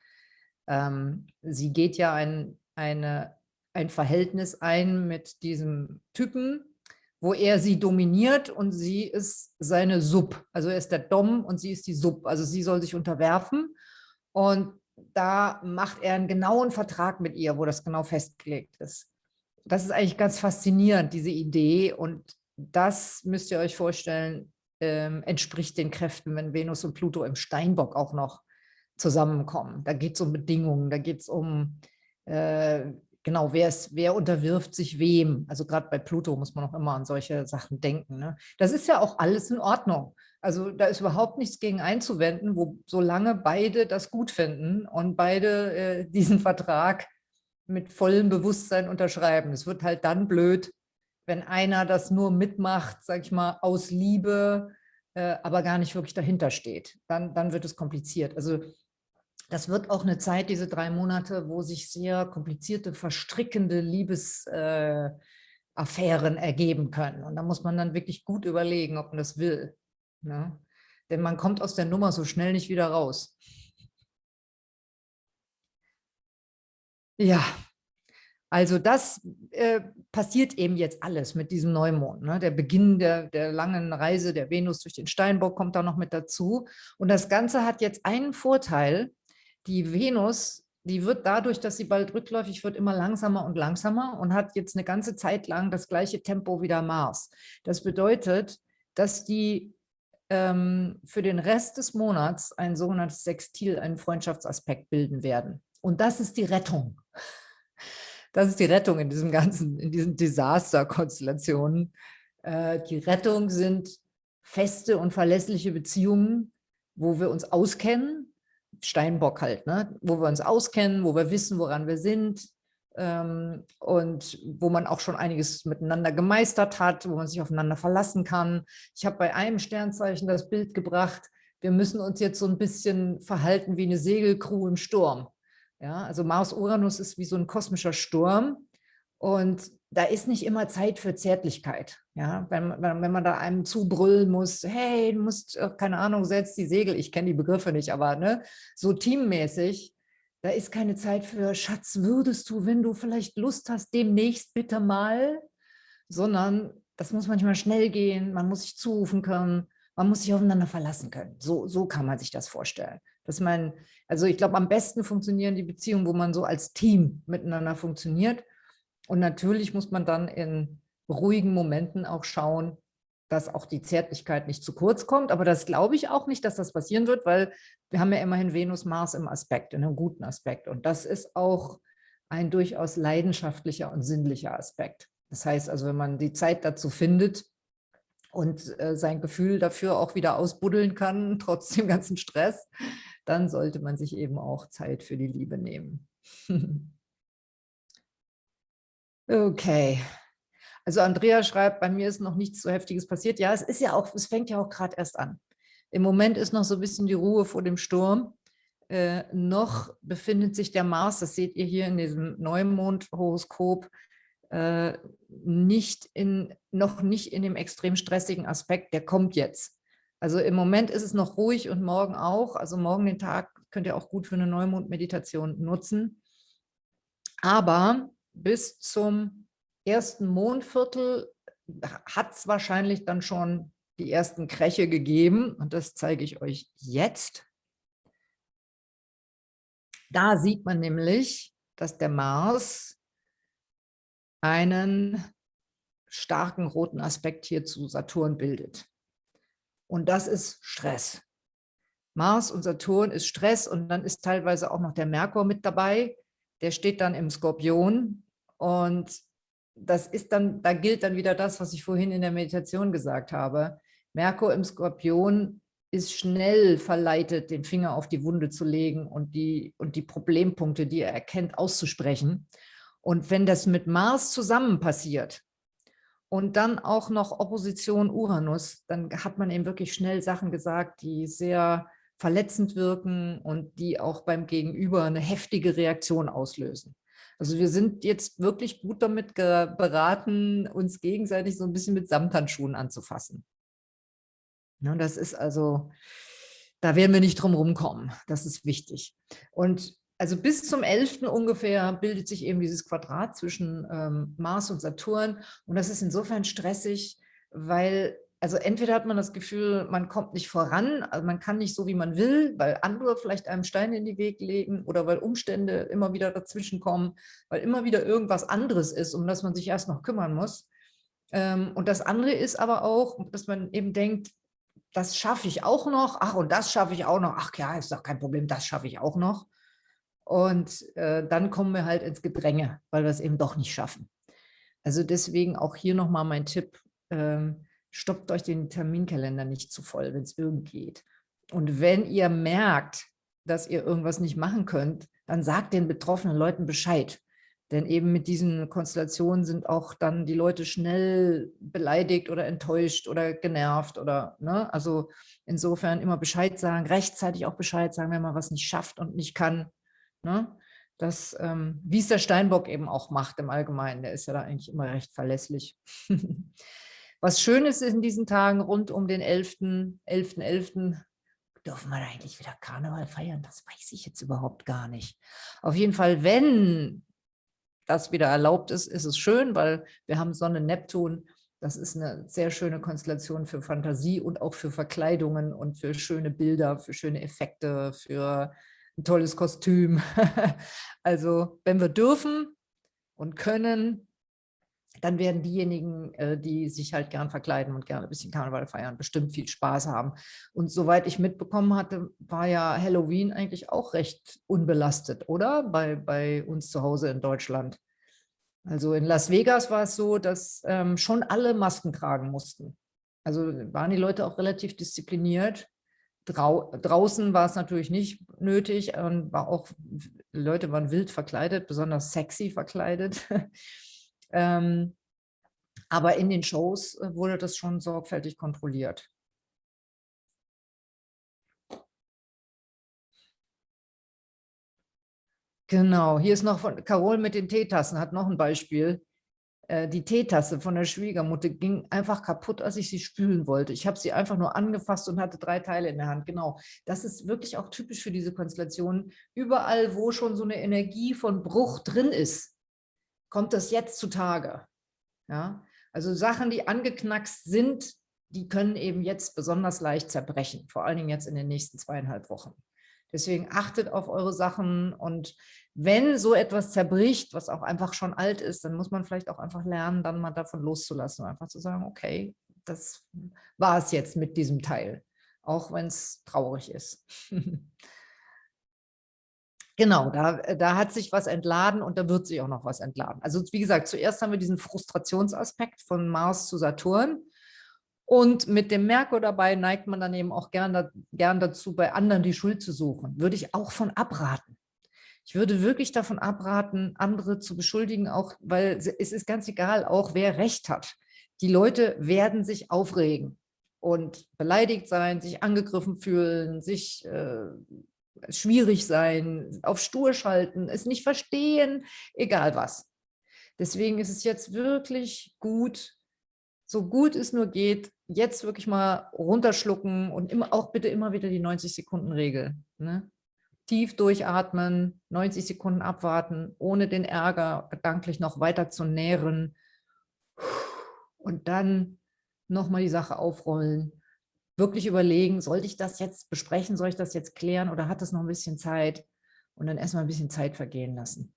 Ähm, sie geht ja ein, eine, ein Verhältnis ein mit diesem Typen, wo er sie dominiert und sie ist seine Sub. Also er ist der Dom und sie ist die Sub. Also sie soll sich unterwerfen und da macht er einen genauen Vertrag mit ihr, wo das genau festgelegt ist. Das ist eigentlich ganz faszinierend, diese Idee und das müsst ihr euch vorstellen, ähm, entspricht den Kräften, wenn Venus und Pluto im Steinbock auch noch zusammenkommen. Da geht es um Bedingungen, da geht es um äh, genau, wer, ist, wer unterwirft sich wem? Also gerade bei Pluto muss man auch immer an solche Sachen denken. Ne? Das ist ja auch alles in Ordnung. Also da ist überhaupt nichts gegen einzuwenden, wo solange beide das gut finden und beide äh, diesen Vertrag mit vollem Bewusstsein unterschreiben. Es wird halt dann blöd, wenn einer das nur mitmacht, sag ich mal, aus Liebe, äh, aber gar nicht wirklich dahinter steht. Dann, dann wird es kompliziert. Also das wird auch eine Zeit, diese drei Monate, wo sich sehr komplizierte, verstrickende Liebesgeschichten Affären ergeben können. Und da muss man dann wirklich gut überlegen, ob man das will. Ne? Denn man kommt aus der Nummer so schnell nicht wieder raus. Ja, also das äh, passiert eben jetzt alles mit diesem Neumond. Ne? Der Beginn der, der langen Reise der Venus durch den Steinbock kommt da noch mit dazu. Und das Ganze hat jetzt einen Vorteil. Die Venus, die wird dadurch, dass sie bald rückläufig wird, immer langsamer und langsamer und hat jetzt eine ganze Zeit lang das gleiche Tempo wie der Mars. Das bedeutet, dass die ähm, für den Rest des Monats ein sogenanntes Sextil, einen Freundschaftsaspekt bilden werden. Und das ist die Rettung. Das ist die Rettung in diesem ganzen, in diesen Desaster-Konstellationen. Äh, die Rettung sind feste und verlässliche Beziehungen, wo wir uns auskennen, Steinbock halt, ne? wo wir uns auskennen, wo wir wissen, woran wir sind ähm, und wo man auch schon einiges miteinander gemeistert hat, wo man sich aufeinander verlassen kann. Ich habe bei einem Sternzeichen das Bild gebracht, wir müssen uns jetzt so ein bisschen verhalten wie eine Segelcrew im Sturm. Ja, also Mars-Uranus ist wie so ein kosmischer Sturm und da ist nicht immer Zeit für Zärtlichkeit. Ja, wenn, wenn, man da einem zubrüllen muss, hey, du musst, äh, keine Ahnung, setz die Segel, ich kenne die Begriffe nicht, aber ne, so teammäßig, da ist keine Zeit für, Schatz, würdest du, wenn du vielleicht Lust hast, demnächst bitte mal, sondern das muss manchmal schnell gehen, man muss sich zurufen können, man muss sich aufeinander verlassen können. So, so kann man sich das vorstellen. Dass man, also ich glaube, am besten funktionieren die Beziehungen, wo man so als Team miteinander funktioniert. Und natürlich muss man dann in ruhigen Momenten auch schauen, dass auch die Zärtlichkeit nicht zu kurz kommt. Aber das glaube ich auch nicht, dass das passieren wird, weil wir haben ja immerhin Venus, Mars im Aspekt, in einem guten Aspekt. Und das ist auch ein durchaus leidenschaftlicher und sinnlicher Aspekt. Das heißt also, wenn man die Zeit dazu findet, und äh, sein Gefühl dafür auch wieder ausbuddeln kann, trotz dem ganzen Stress, dann sollte man sich eben auch Zeit für die Liebe nehmen. okay. Also Andrea schreibt, bei mir ist noch nichts so Heftiges passiert. Ja, es ist ja auch, es fängt ja auch gerade erst an. Im Moment ist noch so ein bisschen die Ruhe vor dem Sturm. Äh, noch befindet sich der Mars, das seht ihr hier in diesem Neumond-Horoskop, äh, nicht in, noch nicht in dem extrem stressigen Aspekt, der kommt jetzt. Also im Moment ist es noch ruhig und morgen auch. Also morgen den Tag könnt ihr auch gut für eine Neumond-Meditation nutzen. Aber bis zum ersten Mondviertel hat es wahrscheinlich dann schon die ersten Kräche gegeben. Und das zeige ich euch jetzt. Da sieht man nämlich, dass der Mars einen starken roten Aspekt hier zu Saturn bildet. Und das ist Stress. Mars und Saturn ist Stress und dann ist teilweise auch noch der Merkur mit dabei. Der steht dann im Skorpion und das ist dann, da gilt dann wieder das, was ich vorhin in der Meditation gesagt habe. Merkur im Skorpion ist schnell verleitet, den Finger auf die Wunde zu legen und die, und die Problempunkte, die er erkennt, auszusprechen. Und wenn das mit Mars zusammen passiert und dann auch noch Opposition Uranus, dann hat man eben wirklich schnell Sachen gesagt, die sehr verletzend wirken und die auch beim Gegenüber eine heftige Reaktion auslösen. Also wir sind jetzt wirklich gut damit beraten, uns gegenseitig so ein bisschen mit Samthandschuhen anzufassen. Ja, das ist also, da werden wir nicht drum rumkommen. Das ist wichtig. Und also bis zum 11. ungefähr bildet sich eben dieses Quadrat zwischen ähm, Mars und Saturn. Und das ist insofern stressig, weil, also entweder hat man das Gefühl, man kommt nicht voran, also man kann nicht so, wie man will, weil andere vielleicht einem Steine in die Weg legen oder weil Umstände immer wieder dazwischen kommen, weil immer wieder irgendwas anderes ist, um das man sich erst noch kümmern muss. Ähm, und das andere ist aber auch, dass man eben denkt, das schaffe ich auch noch, ach und das schaffe ich auch noch, ach ja, ist doch kein Problem, das schaffe ich auch noch. Und äh, dann kommen wir halt ins Gedränge, weil wir es eben doch nicht schaffen. Also deswegen auch hier nochmal mein Tipp, ähm, stoppt euch den Terminkalender nicht zu voll, wenn es irgend geht. Und wenn ihr merkt, dass ihr irgendwas nicht machen könnt, dann sagt den betroffenen Leuten Bescheid. Denn eben mit diesen Konstellationen sind auch dann die Leute schnell beleidigt oder enttäuscht oder genervt oder, ne? Also insofern immer Bescheid sagen, rechtzeitig auch Bescheid sagen, wenn man was nicht schafft und nicht kann. Ne? das, ähm, wie es der Steinbock eben auch macht im Allgemeinen. Der ist ja da eigentlich immer recht verlässlich. Was schön ist in diesen Tagen rund um den 11.11. 11. 11. Dürfen wir eigentlich wieder Karneval feiern? Das weiß ich jetzt überhaupt gar nicht. Auf jeden Fall, wenn das wieder erlaubt ist, ist es schön, weil wir haben Sonne, Neptun. Das ist eine sehr schöne Konstellation für Fantasie und auch für Verkleidungen und für schöne Bilder, für schöne Effekte, für ein tolles Kostüm. also wenn wir dürfen und können, dann werden diejenigen, äh, die sich halt gern verkleiden und gerne ein bisschen Karneval feiern, bestimmt viel Spaß haben. Und soweit ich mitbekommen hatte, war ja Halloween eigentlich auch recht unbelastet, oder? Bei, bei uns zu Hause in Deutschland. Also in Las Vegas war es so, dass ähm, schon alle Masken tragen mussten. Also waren die Leute auch relativ diszipliniert. Drau draußen war es natürlich nicht nötig und war auch, Leute waren wild verkleidet, besonders sexy verkleidet. Ähm, aber in den Shows äh, wurde das schon sorgfältig kontrolliert. Genau, hier ist noch von Carol mit den Teetassen, hat noch ein Beispiel. Äh, die Teetasse von der Schwiegermutter ging einfach kaputt, als ich sie spülen wollte. Ich habe sie einfach nur angefasst und hatte drei Teile in der Hand. Genau, das ist wirklich auch typisch für diese Konstellation. Überall, wo schon so eine Energie von Bruch drin ist, kommt das jetzt zutage. Ja? Also Sachen, die angeknackst sind, die können eben jetzt besonders leicht zerbrechen, vor allen Dingen jetzt in den nächsten zweieinhalb Wochen. Deswegen achtet auf eure Sachen und wenn so etwas zerbricht, was auch einfach schon alt ist, dann muss man vielleicht auch einfach lernen, dann mal davon loszulassen, einfach zu sagen, okay, das war es jetzt mit diesem Teil, auch wenn es traurig ist. Genau, da, äh, da hat sich was entladen und da wird sich auch noch was entladen. Also wie gesagt, zuerst haben wir diesen Frustrationsaspekt von Mars zu Saturn und mit dem Merkur dabei neigt man dann eben auch gern, gern dazu, bei anderen die Schuld zu suchen. Würde ich auch von abraten. Ich würde wirklich davon abraten, andere zu beschuldigen, auch weil es ist ganz egal, auch wer Recht hat. Die Leute werden sich aufregen und beleidigt sein, sich angegriffen fühlen, sich äh, schwierig sein, auf stur schalten, es nicht verstehen, egal was. Deswegen ist es jetzt wirklich gut, so gut es nur geht, jetzt wirklich mal runterschlucken und immer, auch bitte immer wieder die 90-Sekunden-Regel. Ne? Tief durchatmen, 90 Sekunden abwarten, ohne den Ärger gedanklich noch weiter zu nähren und dann nochmal die Sache aufrollen wirklich überlegen, sollte ich das jetzt besprechen, soll ich das jetzt klären oder hat es noch ein bisschen Zeit? Und dann erstmal ein bisschen Zeit vergehen lassen.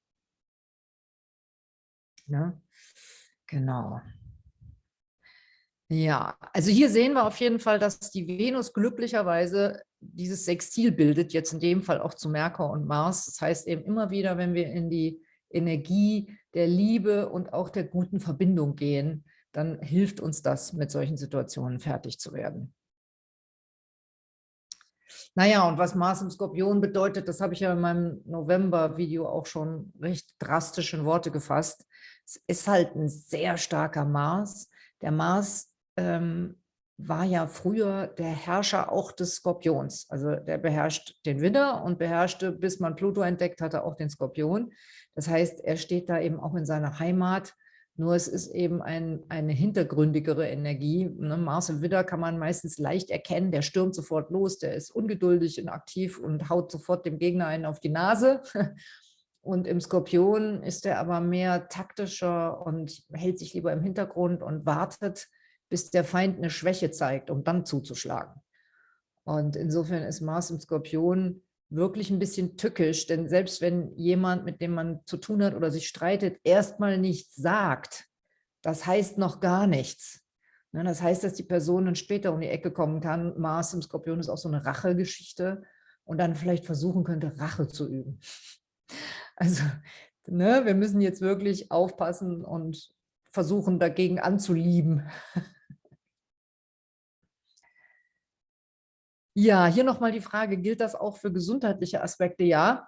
Ne? Genau. Ja, also hier sehen wir auf jeden Fall, dass die Venus glücklicherweise dieses Sextil bildet, jetzt in dem Fall auch zu Merkur und Mars. Das heißt eben immer wieder, wenn wir in die Energie der Liebe und auch der guten Verbindung gehen, dann hilft uns das, mit solchen Situationen fertig zu werden. Naja, und was Mars im Skorpion bedeutet, das habe ich ja in meinem November-Video auch schon recht drastisch in Worte gefasst. Es ist halt ein sehr starker Mars. Der Mars ähm, war ja früher der Herrscher auch des Skorpions. Also der beherrscht den Widder und beherrschte, bis man Pluto entdeckt hatte, auch den Skorpion. Das heißt, er steht da eben auch in seiner Heimat nur es ist eben ein, eine hintergründigere Energie. Ne? Mars im Widder kann man meistens leicht erkennen, der stürmt sofort los, der ist ungeduldig und aktiv und haut sofort dem Gegner einen auf die Nase. Und im Skorpion ist er aber mehr taktischer und hält sich lieber im Hintergrund und wartet, bis der Feind eine Schwäche zeigt, um dann zuzuschlagen. Und insofern ist Mars im Skorpion wirklich ein bisschen tückisch, denn selbst wenn jemand, mit dem man zu tun hat oder sich streitet, erstmal nichts sagt, das heißt noch gar nichts. Ne, das heißt, dass die Person dann später um die Ecke kommen kann. Mars im Skorpion ist auch so eine Rachegeschichte und dann vielleicht versuchen könnte, Rache zu üben. Also ne, wir müssen jetzt wirklich aufpassen und versuchen, dagegen anzulieben. Ja, hier nochmal die Frage, gilt das auch für gesundheitliche Aspekte? Ja,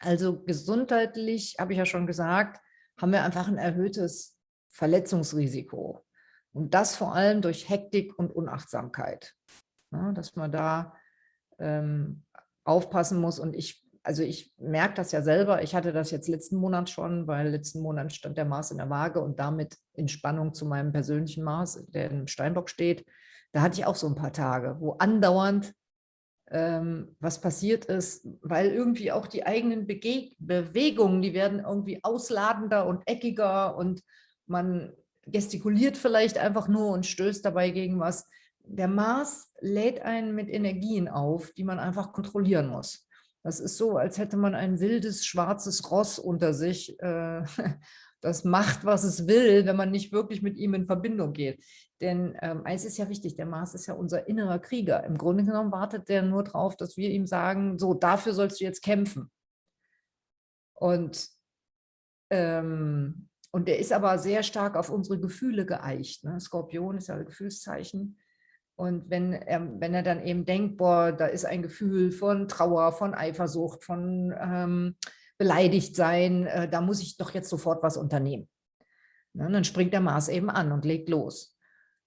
also gesundheitlich, habe ich ja schon gesagt, haben wir einfach ein erhöhtes Verletzungsrisiko. Und das vor allem durch Hektik und Unachtsamkeit. Ja, dass man da ähm, aufpassen muss. Und ich, also ich merke das ja selber, ich hatte das jetzt letzten Monat schon, weil letzten Monat stand der Mars in der Waage und damit in Spannung zu meinem persönlichen Mars, der im Steinbock steht. Da hatte ich auch so ein paar Tage, wo andauernd ähm, was passiert ist, weil irgendwie auch die eigenen Bege Bewegungen, die werden irgendwie ausladender und eckiger und man gestikuliert vielleicht einfach nur und stößt dabei gegen was. Der Mars lädt einen mit Energien auf, die man einfach kontrollieren muss. Das ist so, als hätte man ein wildes, schwarzes Ross unter sich, äh, das macht, was es will, wenn man nicht wirklich mit ihm in Verbindung geht. Denn ähm, eins ist ja wichtig, der Mars ist ja unser innerer Krieger. Im Grunde genommen wartet der nur darauf, dass wir ihm sagen, so, dafür sollst du jetzt kämpfen. Und, ähm, und der ist aber sehr stark auf unsere Gefühle geeicht. Ne? Skorpion ist ja ein Gefühlszeichen. Und wenn er, wenn er dann eben denkt, boah, da ist ein Gefühl von Trauer, von Eifersucht, von ähm, beleidigt sein, äh, da muss ich doch jetzt sofort was unternehmen. Ne, dann springt der Mars eben an und legt los.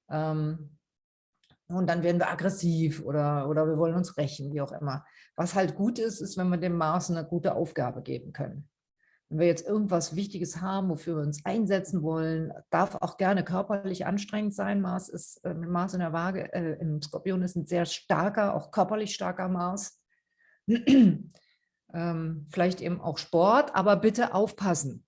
Ähm, und dann werden wir aggressiv oder, oder wir wollen uns rächen, wie auch immer. Was halt gut ist, ist, wenn wir dem Mars eine gute Aufgabe geben können. Wenn wir jetzt irgendwas Wichtiges haben, wofür wir uns einsetzen wollen, darf auch gerne körperlich anstrengend sein. Mars ist äh, Mars in der Waage, äh, im Skorpion ist ein sehr starker, auch körperlich starker Mars. Ähm, vielleicht eben auch Sport, aber bitte aufpassen.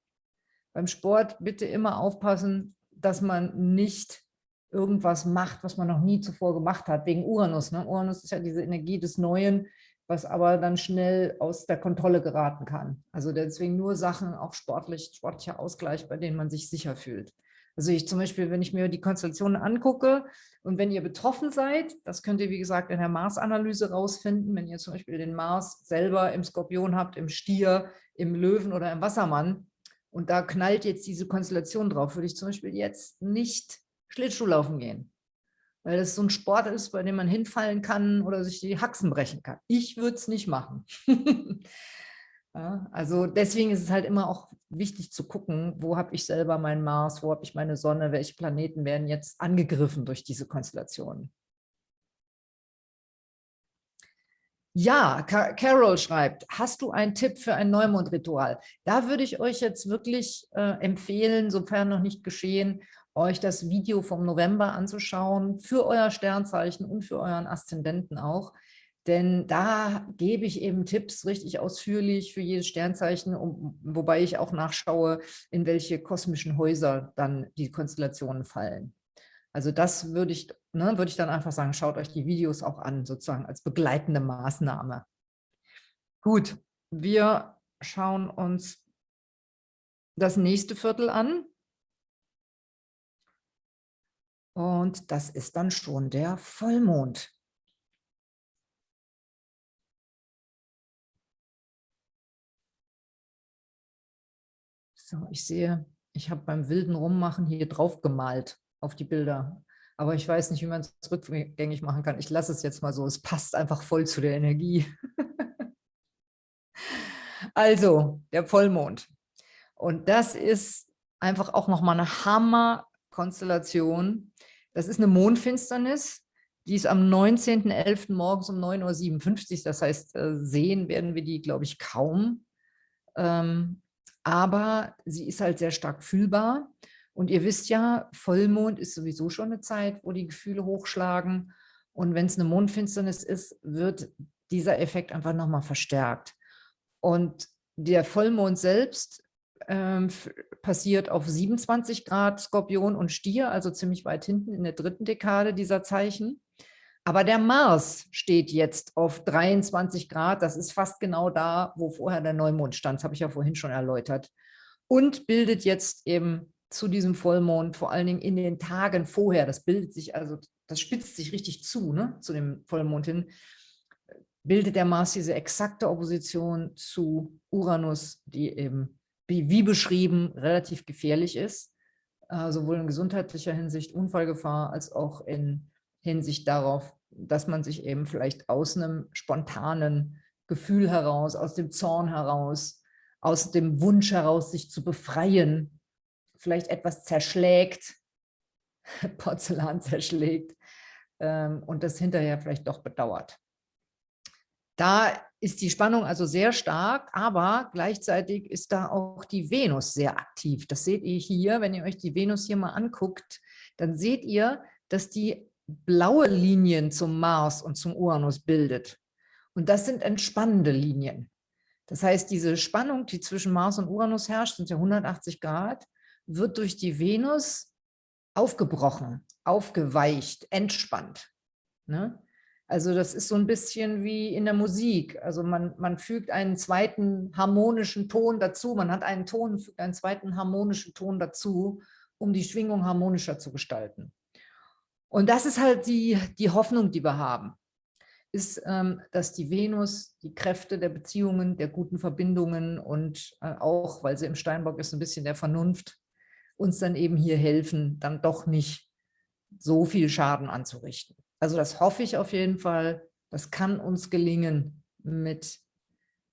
Beim Sport bitte immer aufpassen, dass man nicht irgendwas macht, was man noch nie zuvor gemacht hat, wegen Uranus. Ne? Uranus ist ja diese Energie des Neuen, was aber dann schnell aus der Kontrolle geraten kann. Also deswegen nur Sachen, auch sportlich, sportlicher Ausgleich, bei denen man sich sicher fühlt. Also ich zum Beispiel, wenn ich mir die Konstellationen angucke und wenn ihr betroffen seid, das könnt ihr wie gesagt in der Mars-Analyse rausfinden, wenn ihr zum Beispiel den Mars selber im Skorpion habt, im Stier, im Löwen oder im Wassermann und da knallt jetzt diese Konstellation drauf, würde ich zum Beispiel jetzt nicht Schlittschuh laufen gehen weil das so ein Sport ist, bei dem man hinfallen kann oder sich die Haxen brechen kann. Ich würde es nicht machen. ja, also deswegen ist es halt immer auch wichtig zu gucken, wo habe ich selber meinen Mars, wo habe ich meine Sonne, welche Planeten werden jetzt angegriffen durch diese Konstellationen. Ja, Carol schreibt, hast du einen Tipp für ein Neumondritual? Da würde ich euch jetzt wirklich äh, empfehlen, sofern noch nicht geschehen, euch das Video vom November anzuschauen, für euer Sternzeichen und für euren Aszendenten auch. Denn da gebe ich eben Tipps richtig ausführlich für jedes Sternzeichen, um, wobei ich auch nachschaue, in welche kosmischen Häuser dann die Konstellationen fallen. Also das würde ich, ne, würde ich dann einfach sagen, schaut euch die Videos auch an, sozusagen als begleitende Maßnahme. Gut, wir schauen uns das nächste Viertel an. Und das ist dann schon der Vollmond. So, ich sehe, ich habe beim wilden Rummachen hier drauf gemalt auf die Bilder. Aber ich weiß nicht, wie man es rückgängig machen kann. Ich lasse es jetzt mal so. Es passt einfach voll zu der Energie. also, der Vollmond. Und das ist einfach auch nochmal eine Hammer-Konstellation, das ist eine Mondfinsternis, die ist am 19.11. morgens um 9.57 Uhr. Das heißt, äh, sehen werden wir die, glaube ich, kaum. Ähm, aber sie ist halt sehr stark fühlbar. Und ihr wisst ja, Vollmond ist sowieso schon eine Zeit, wo die Gefühle hochschlagen. Und wenn es eine Mondfinsternis ist, wird dieser Effekt einfach nochmal verstärkt. Und der Vollmond selbst ähm, passiert auf 27 Grad Skorpion und Stier, also ziemlich weit hinten in der dritten Dekade dieser Zeichen. Aber der Mars steht jetzt auf 23 Grad, das ist fast genau da, wo vorher der Neumond stand, das habe ich ja vorhin schon erläutert. Und bildet jetzt eben zu diesem Vollmond, vor allen Dingen in den Tagen vorher, das bildet sich, also das spitzt sich richtig zu, ne, zu dem Vollmond hin, bildet der Mars diese exakte Opposition zu Uranus, die eben wie, beschrieben, relativ gefährlich ist, äh, sowohl in gesundheitlicher Hinsicht, Unfallgefahr, als auch in Hinsicht darauf, dass man sich eben vielleicht aus einem spontanen Gefühl heraus, aus dem Zorn heraus, aus dem Wunsch heraus, sich zu befreien, vielleicht etwas zerschlägt, Porzellan zerschlägt ähm, und das hinterher vielleicht doch bedauert. Da ist die Spannung also sehr stark, aber gleichzeitig ist da auch die Venus sehr aktiv. Das seht ihr hier, wenn ihr euch die Venus hier mal anguckt, dann seht ihr, dass die blaue Linien zum Mars und zum Uranus bildet. Und das sind entspannende Linien. Das heißt, diese Spannung, die zwischen Mars und Uranus herrscht, sind ja 180 Grad, wird durch die Venus aufgebrochen, aufgeweicht, entspannt. Ne? Also das ist so ein bisschen wie in der Musik. Also man, man fügt einen zweiten harmonischen Ton dazu. Man hat einen Ton, fügt einen zweiten harmonischen Ton dazu, um die Schwingung harmonischer zu gestalten. Und das ist halt die, die Hoffnung, die wir haben, ist, ähm, dass die Venus die Kräfte der Beziehungen, der guten Verbindungen und äh, auch, weil sie im Steinbock ist, ein bisschen der Vernunft, uns dann eben hier helfen, dann doch nicht so viel Schaden anzurichten. Also das hoffe ich auf jeden Fall. Das kann uns gelingen mit,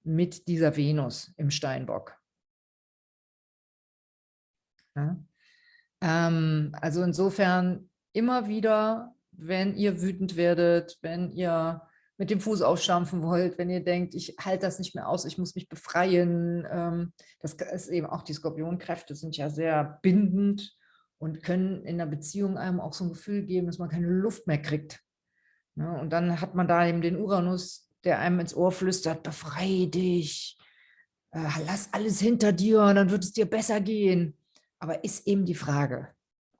mit dieser Venus im Steinbock. Ja. Ähm, also insofern immer wieder, wenn ihr wütend werdet, wenn ihr mit dem Fuß aufstampfen wollt, wenn ihr denkt, ich halte das nicht mehr aus, ich muss mich befreien. Ähm, das ist eben auch die Skorpionkräfte sind ja sehr bindend und können in der Beziehung einem auch so ein Gefühl geben, dass man keine Luft mehr kriegt. Ja, und dann hat man da eben den Uranus, der einem ins Ohr flüstert, befreie dich, äh, lass alles hinter dir und dann wird es dir besser gehen. Aber ist eben die Frage,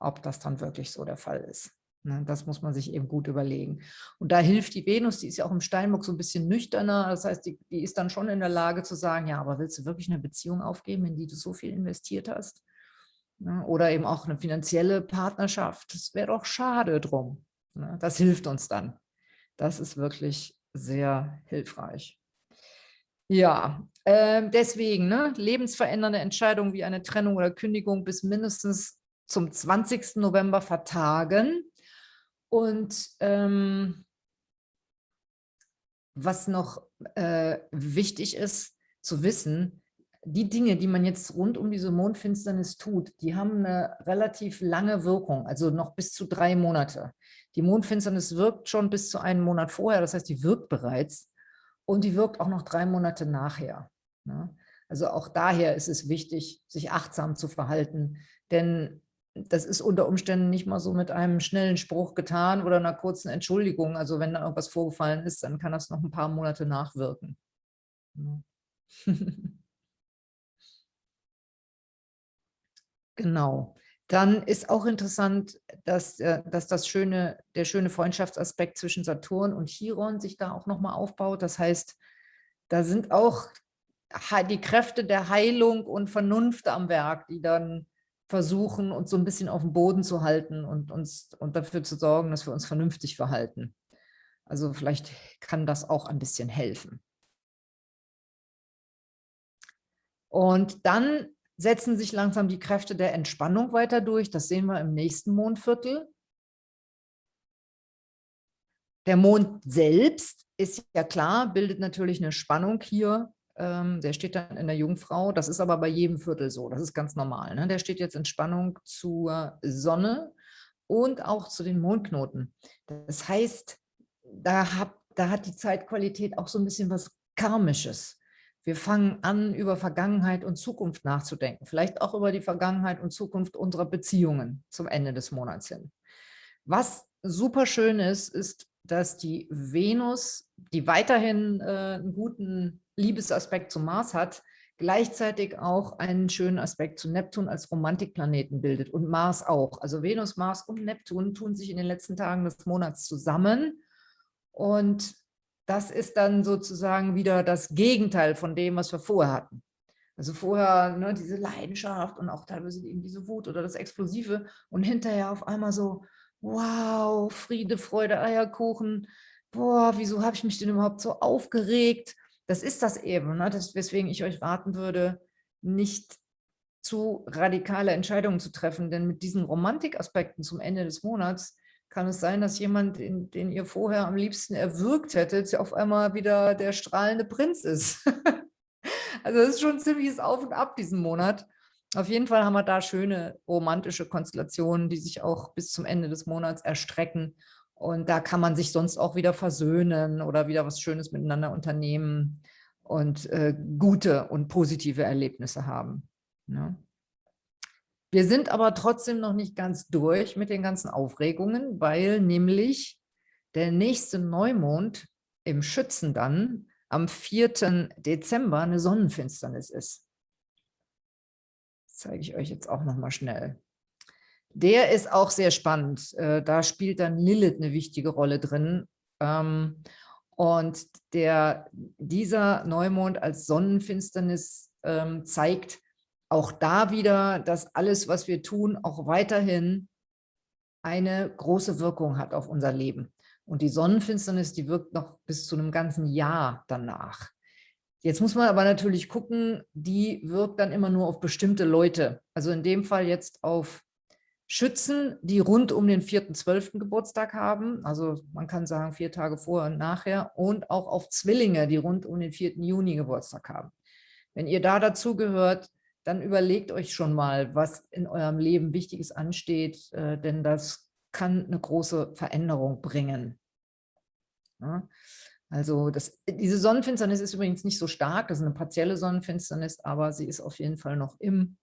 ob das dann wirklich so der Fall ist. Ne, das muss man sich eben gut überlegen. Und da hilft die Venus, die ist ja auch im Steinbock so ein bisschen nüchterner. Das heißt, die, die, ist dann schon in der Lage zu sagen, ja, aber willst du wirklich eine Beziehung aufgeben, in die du so viel investiert hast? Ne, oder eben auch eine finanzielle Partnerschaft. Das wäre doch schade drum. Ne, das hilft uns dann. Das ist wirklich sehr hilfreich. Ja, äh, deswegen ne, lebensverändernde Entscheidungen wie eine Trennung oder Kündigung bis mindestens zum 20. November vertagen. Und ähm, was noch äh, wichtig ist zu wissen, die Dinge, die man jetzt rund um diese Mondfinsternis tut, die haben eine relativ lange Wirkung, also noch bis zu drei Monate. Die Mondfinsternis wirkt schon bis zu einem Monat vorher, das heißt, die wirkt bereits und die wirkt auch noch drei Monate nachher. Ne? Also auch daher ist es wichtig, sich achtsam zu verhalten, denn das ist unter Umständen nicht mal so mit einem schnellen Spruch getan oder einer kurzen Entschuldigung. Also wenn da irgendwas vorgefallen ist, dann kann das noch ein paar Monate nachwirken. Genau. Dann ist auch interessant, dass, äh, dass das schöne, der schöne Freundschaftsaspekt zwischen Saturn und Chiron sich da auch nochmal aufbaut. Das heißt, da sind auch die Kräfte der Heilung und Vernunft am Werk, die dann versuchen, uns so ein bisschen auf dem Boden zu halten und, uns, und dafür zu sorgen, dass wir uns vernünftig verhalten. Also vielleicht kann das auch ein bisschen helfen. Und dann setzen sich langsam die Kräfte der Entspannung weiter durch. Das sehen wir im nächsten Mondviertel. Der Mond selbst ist ja klar, bildet natürlich eine Spannung hier. Ähm, der steht dann in der Jungfrau. Das ist aber bei jedem Viertel so. Das ist ganz normal. Ne? Der steht jetzt in Spannung zur Sonne und auch zu den Mondknoten. Das heißt, da, hab, da hat die Zeitqualität auch so ein bisschen was Karmisches. Wir fangen an, über Vergangenheit und Zukunft nachzudenken, vielleicht auch über die Vergangenheit und Zukunft unserer Beziehungen zum Ende des Monats hin. Was super schön ist, ist, dass die Venus, die weiterhin äh, einen guten Liebesaspekt zum Mars hat, gleichzeitig auch einen schönen Aspekt zu Neptun als Romantikplaneten bildet und Mars auch. Also Venus, Mars und Neptun tun sich in den letzten Tagen des Monats zusammen und das ist dann sozusagen wieder das Gegenteil von dem, was wir vorher hatten. Also vorher ne, diese Leidenschaft und auch teilweise eben diese Wut oder das Explosive und hinterher auf einmal so, wow, Friede, Freude, Eierkuchen, boah, wieso habe ich mich denn überhaupt so aufgeregt? Das ist das eben, ne, das, weswegen ich euch raten würde, nicht zu radikale Entscheidungen zu treffen, denn mit diesen Romantikaspekten zum Ende des Monats kann es sein, dass jemand, den, den ihr vorher am liebsten erwürgt hättet, auf einmal wieder der strahlende Prinz ist. also es ist schon ein ziemliches Auf und Ab diesen Monat. Auf jeden Fall haben wir da schöne romantische Konstellationen, die sich auch bis zum Ende des Monats erstrecken. Und da kann man sich sonst auch wieder versöhnen oder wieder was Schönes miteinander unternehmen und äh, gute und positive Erlebnisse haben. Ne? Wir sind aber trotzdem noch nicht ganz durch mit den ganzen Aufregungen, weil nämlich der nächste Neumond im Schützen dann am 4. Dezember eine Sonnenfinsternis ist. Zeige ich euch jetzt auch noch mal schnell. Der ist auch sehr spannend. Äh, da spielt dann Lilith eine wichtige Rolle drin. Ähm, und der, dieser Neumond als Sonnenfinsternis ähm, zeigt auch da wieder, dass alles, was wir tun, auch weiterhin eine große Wirkung hat auf unser Leben. Und die Sonnenfinsternis, die wirkt noch bis zu einem ganzen Jahr danach. Jetzt muss man aber natürlich gucken, die wirkt dann immer nur auf bestimmte Leute. Also in dem Fall jetzt auf Schützen, die rund um den 4.12. Geburtstag haben, also man kann sagen vier Tage vorher und nachher, und auch auf Zwillinge, die rund um den 4. Juni Geburtstag haben. Wenn ihr da dazu gehört, dann überlegt euch schon mal, was in eurem Leben Wichtiges ansteht, äh, denn das kann eine große Veränderung bringen. Ja? Also das, diese Sonnenfinsternis ist übrigens nicht so stark, das ist eine partielle Sonnenfinsternis, aber sie ist auf jeden Fall noch im,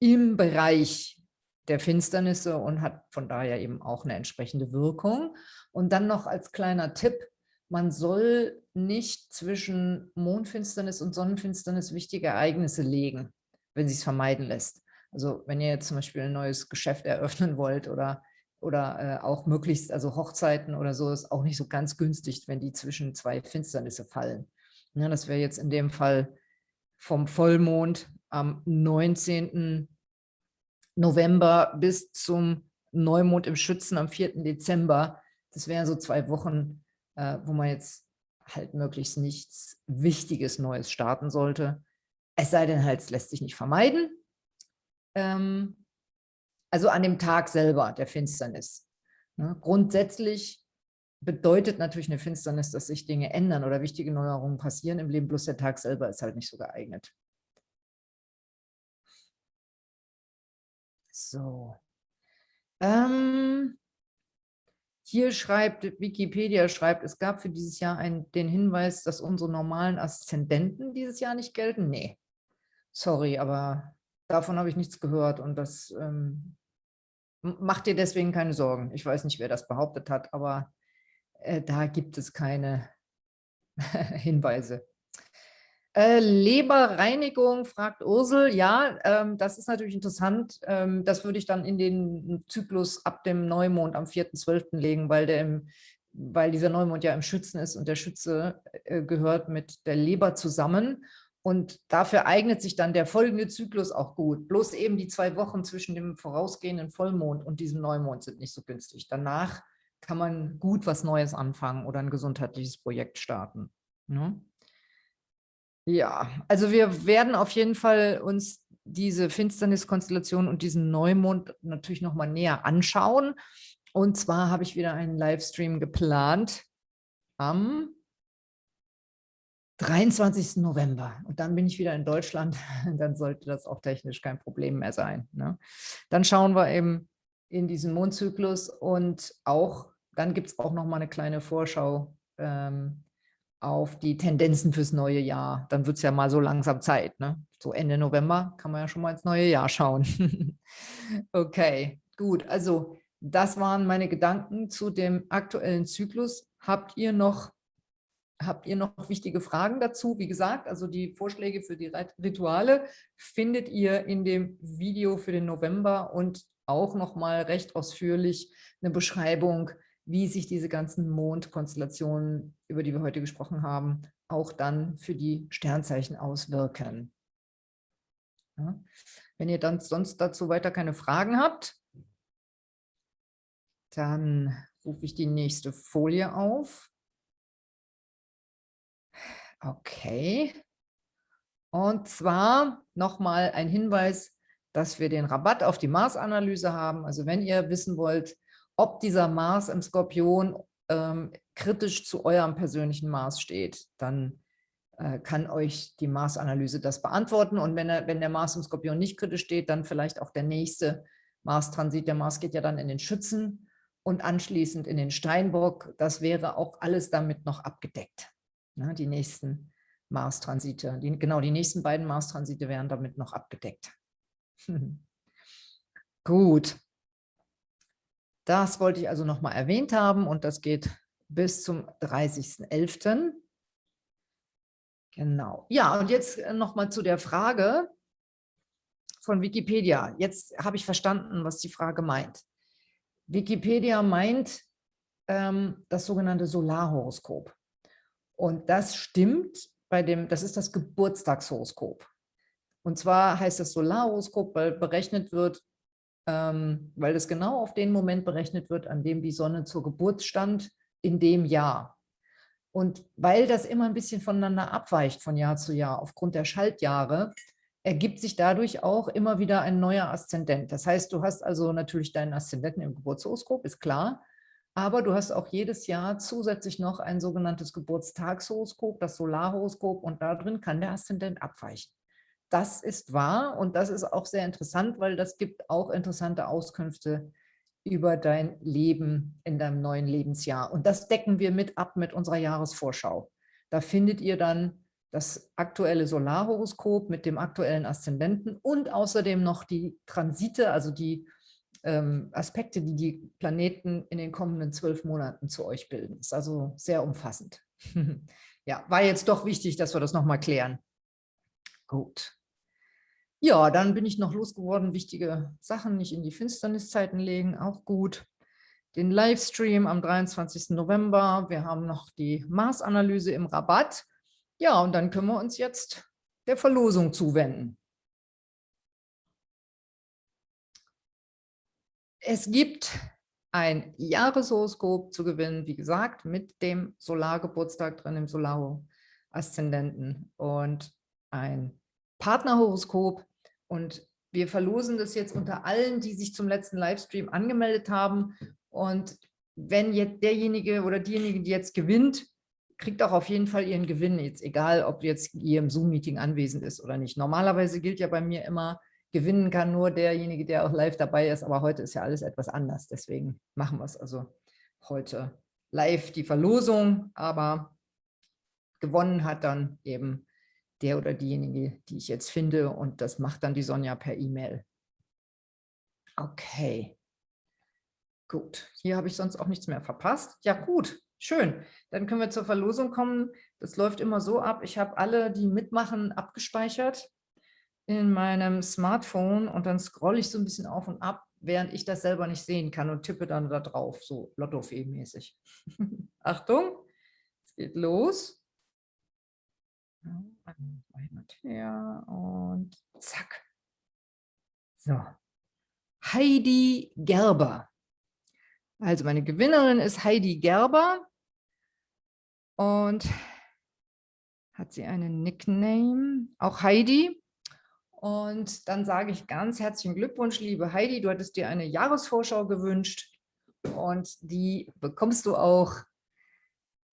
im Bereich der Finsternisse und hat von daher eben auch eine entsprechende Wirkung. Und dann noch als kleiner Tipp, man soll nicht zwischen Mondfinsternis und Sonnenfinsternis wichtige Ereignisse legen, wenn sie es vermeiden lässt. Also wenn ihr jetzt zum Beispiel ein neues Geschäft eröffnen wollt oder, oder äh, auch möglichst, also Hochzeiten oder so, ist auch nicht so ganz günstig, wenn die zwischen zwei Finsternisse fallen. Ja, das wäre jetzt in dem Fall vom Vollmond am 19. November bis zum Neumond im Schützen am 4. Dezember. Das wären so zwei Wochen, äh, wo man jetzt halt möglichst nichts Wichtiges Neues starten sollte. Es sei denn halt, es lässt sich nicht vermeiden. Ähm, also an dem Tag selber der Finsternis. Ne? Grundsätzlich bedeutet natürlich eine Finsternis, dass sich Dinge ändern oder wichtige Neuerungen passieren im Leben, bloß der Tag selber ist halt nicht so geeignet. So. Ähm, hier schreibt, Wikipedia schreibt, es gab für dieses Jahr einen, den Hinweis, dass unsere normalen Aszendenten dieses Jahr nicht gelten. Nee, sorry, aber davon habe ich nichts gehört und das ähm, macht dir deswegen keine Sorgen. Ich weiß nicht, wer das behauptet hat, aber äh, da gibt es keine Hinweise. Äh, Leberreinigung, fragt Ursel. Ja, ähm, das ist natürlich interessant. Ähm, das würde ich dann in den Zyklus ab dem Neumond am 4.12. legen, weil, der im, weil dieser Neumond ja im Schützen ist und der Schütze äh, gehört mit der Leber zusammen. Und dafür eignet sich dann der folgende Zyklus auch gut. Bloß eben die zwei Wochen zwischen dem vorausgehenden Vollmond und diesem Neumond sind nicht so günstig. Danach kann man gut was Neues anfangen oder ein gesundheitliches Projekt starten. Ne? Ja, also wir werden auf jeden Fall uns diese Finsterniskonstellation und diesen Neumond natürlich noch mal näher anschauen. Und zwar habe ich wieder einen Livestream geplant am 23. November. Und dann bin ich wieder in Deutschland. Dann sollte das auch technisch kein Problem mehr sein. Ne? Dann schauen wir eben in diesen Mondzyklus und auch, dann gibt es auch noch mal eine kleine Vorschau ähm, auf die Tendenzen fürs neue Jahr. Dann wird es ja mal so langsam Zeit. Ne? So Ende November kann man ja schon mal ins neue Jahr schauen. okay, gut. Also das waren meine Gedanken zu dem aktuellen Zyklus. Habt ihr noch Habt ihr noch wichtige Fragen dazu? Wie gesagt, also die Vorschläge für die Rituale findet ihr in dem Video für den November und auch noch mal recht ausführlich eine Beschreibung wie sich diese ganzen Mondkonstellationen, über die wir heute gesprochen haben, auch dann für die Sternzeichen auswirken. Ja. Wenn ihr dann sonst dazu weiter keine Fragen habt, dann rufe ich die nächste Folie auf. Okay. Und zwar nochmal ein Hinweis, dass wir den Rabatt auf die Mars-Analyse haben. Also wenn ihr wissen wollt, ob dieser Mars im Skorpion ähm, kritisch zu eurem persönlichen Mars steht, dann äh, kann euch die Mars-Analyse das beantworten. Und wenn, er, wenn der Mars im Skorpion nicht kritisch steht, dann vielleicht auch der nächste Mars-Transit. Der Mars geht ja dann in den Schützen und anschließend in den Steinbock. Das wäre auch alles damit noch abgedeckt. Ne, die nächsten Mars-Transite, genau, die nächsten beiden Mars-Transite wären damit noch abgedeckt. Gut. Das wollte ich also noch mal erwähnt haben und das geht bis zum 30.11. Genau. Ja, und jetzt äh, noch mal zu der Frage von Wikipedia. Jetzt habe ich verstanden, was die Frage meint. Wikipedia meint ähm, das sogenannte Solarhoroskop. Und das stimmt bei dem, das ist das Geburtstagshoroskop. Und zwar heißt das Solarhoroskop, weil berechnet wird, ähm, weil es genau auf den Moment berechnet wird, an dem die Sonne zur Geburt stand, in dem Jahr. Und weil das immer ein bisschen voneinander abweicht von Jahr zu Jahr aufgrund der Schaltjahre, ergibt sich dadurch auch immer wieder ein neuer Aszendent. Das heißt, du hast also natürlich deinen Aszendenten im Geburtshoroskop, ist klar, aber du hast auch jedes Jahr zusätzlich noch ein sogenanntes Geburtstagshoroskop, das Solarhoroskop, und da drin kann der Aszendent abweichen. Das ist wahr und das ist auch sehr interessant, weil das gibt auch interessante Auskünfte über dein Leben in deinem neuen Lebensjahr. Und das decken wir mit ab mit unserer Jahresvorschau. Da findet ihr dann das aktuelle Solarhoroskop mit dem aktuellen Aszendenten und außerdem noch die Transite, also die ähm, Aspekte, die die Planeten in den kommenden zwölf Monaten zu euch bilden. Ist also sehr umfassend. ja, war jetzt doch wichtig, dass wir das nochmal klären. Gut. Ja, dann bin ich noch losgeworden, wichtige Sachen nicht in die Finsterniszeiten legen, auch gut. Den Livestream am 23. November. Wir haben noch die Mars-Analyse im Rabatt. Ja, und dann können wir uns jetzt der Verlosung zuwenden. Es gibt ein Jahreshoroskop zu gewinnen, wie gesagt, mit dem Solargeburtstag drin, im Solaro-Aszendenten und ein Partnerhoroskop. Und wir verlosen das jetzt unter allen, die sich zum letzten Livestream angemeldet haben. Und wenn jetzt derjenige oder diejenige, die jetzt gewinnt, kriegt auch auf jeden Fall ihren Gewinn, jetzt egal, ob jetzt ihr im Zoom-Meeting anwesend ist oder nicht. Normalerweise gilt ja bei mir immer, gewinnen kann nur derjenige, der auch live dabei ist, aber heute ist ja alles etwas anders, deswegen machen wir es also heute live, die Verlosung, aber gewonnen hat dann eben der oder diejenige, die ich jetzt finde. Und das macht dann die Sonja per E-Mail. Okay, gut, hier habe ich sonst auch nichts mehr verpasst. Ja gut, Schön, dann können wir zur Verlosung kommen. Das läuft immer so ab. Ich habe alle, die mitmachen, abgespeichert in meinem Smartphone und dann scrolle ich so ein bisschen auf und ab, während ich das selber nicht sehen kann und tippe dann da drauf, so Lottofee-mäßig. Achtung, es geht los. Und zack. So. Heidi Gerber. Also meine Gewinnerin ist Heidi Gerber und hat sie einen Nickname, auch Heidi. Und dann sage ich ganz herzlichen Glückwunsch, liebe Heidi, du hattest dir eine Jahresvorschau gewünscht und die bekommst du auch.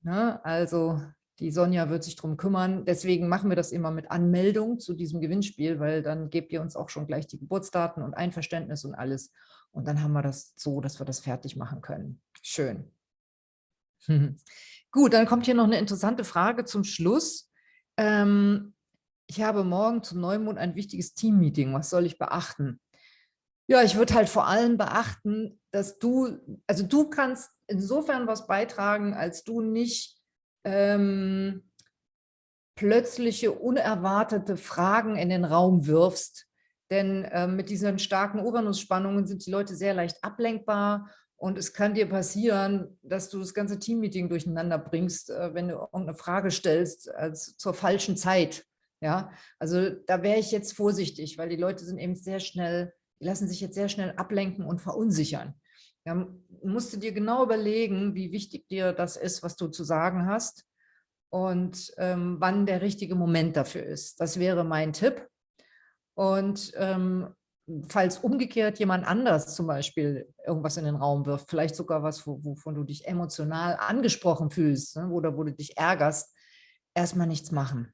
Ne? Also die Sonja wird sich darum kümmern. Deswegen machen wir das immer mit Anmeldung zu diesem Gewinnspiel, weil dann gebt ihr uns auch schon gleich die Geburtsdaten und Einverständnis und alles. Und dann haben wir das so, dass wir das fertig machen können. Schön. Gut, dann kommt hier noch eine interessante Frage zum Schluss. Ähm, ich habe morgen zum Neumond ein wichtiges Teammeeting. Was soll ich beachten? Ja, ich würde halt vor allem beachten, dass du, also du kannst insofern was beitragen, als du nicht ähm, plötzliche, unerwartete Fragen in den Raum wirfst, denn äh, mit diesen starken Uranus-Spannungen sind die Leute sehr leicht ablenkbar und es kann dir passieren, dass du das ganze Teammeeting durcheinander bringst, äh, wenn du irgendeine Frage stellst als zur falschen Zeit. Ja, also da wäre ich jetzt vorsichtig, weil die Leute sind eben sehr schnell, die lassen sich jetzt sehr schnell ablenken und verunsichern. Ja, musst du dir genau überlegen, wie wichtig dir das ist, was du zu sagen hast und ähm, wann der richtige Moment dafür ist. Das wäre mein Tipp. Und ähm, falls umgekehrt jemand anders zum Beispiel irgendwas in den Raum wirft, vielleicht sogar was, wovon du dich emotional angesprochen fühlst ne, oder wo du dich ärgerst, erstmal nichts machen.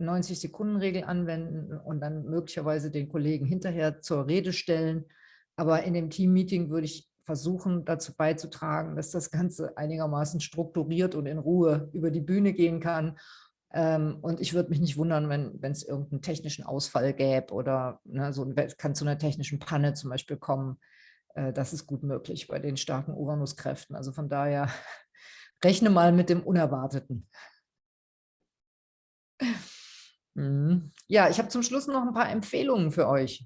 90-Sekunden-Regel anwenden und dann möglicherweise den Kollegen hinterher zur Rede stellen. Aber in dem Team-Meeting würde ich versuchen dazu beizutragen, dass das Ganze einigermaßen strukturiert und in Ruhe über die Bühne gehen kann. Ähm, und ich würde mich nicht wundern, wenn es irgendeinen technischen Ausfall gäbe oder ne, so kann zu einer technischen Panne zum Beispiel kommen. Äh, das ist gut möglich bei den starken Uranuskräften. Also von daher rechne mal mit dem Unerwarteten. Mhm. Ja, ich habe zum Schluss noch ein paar Empfehlungen für euch.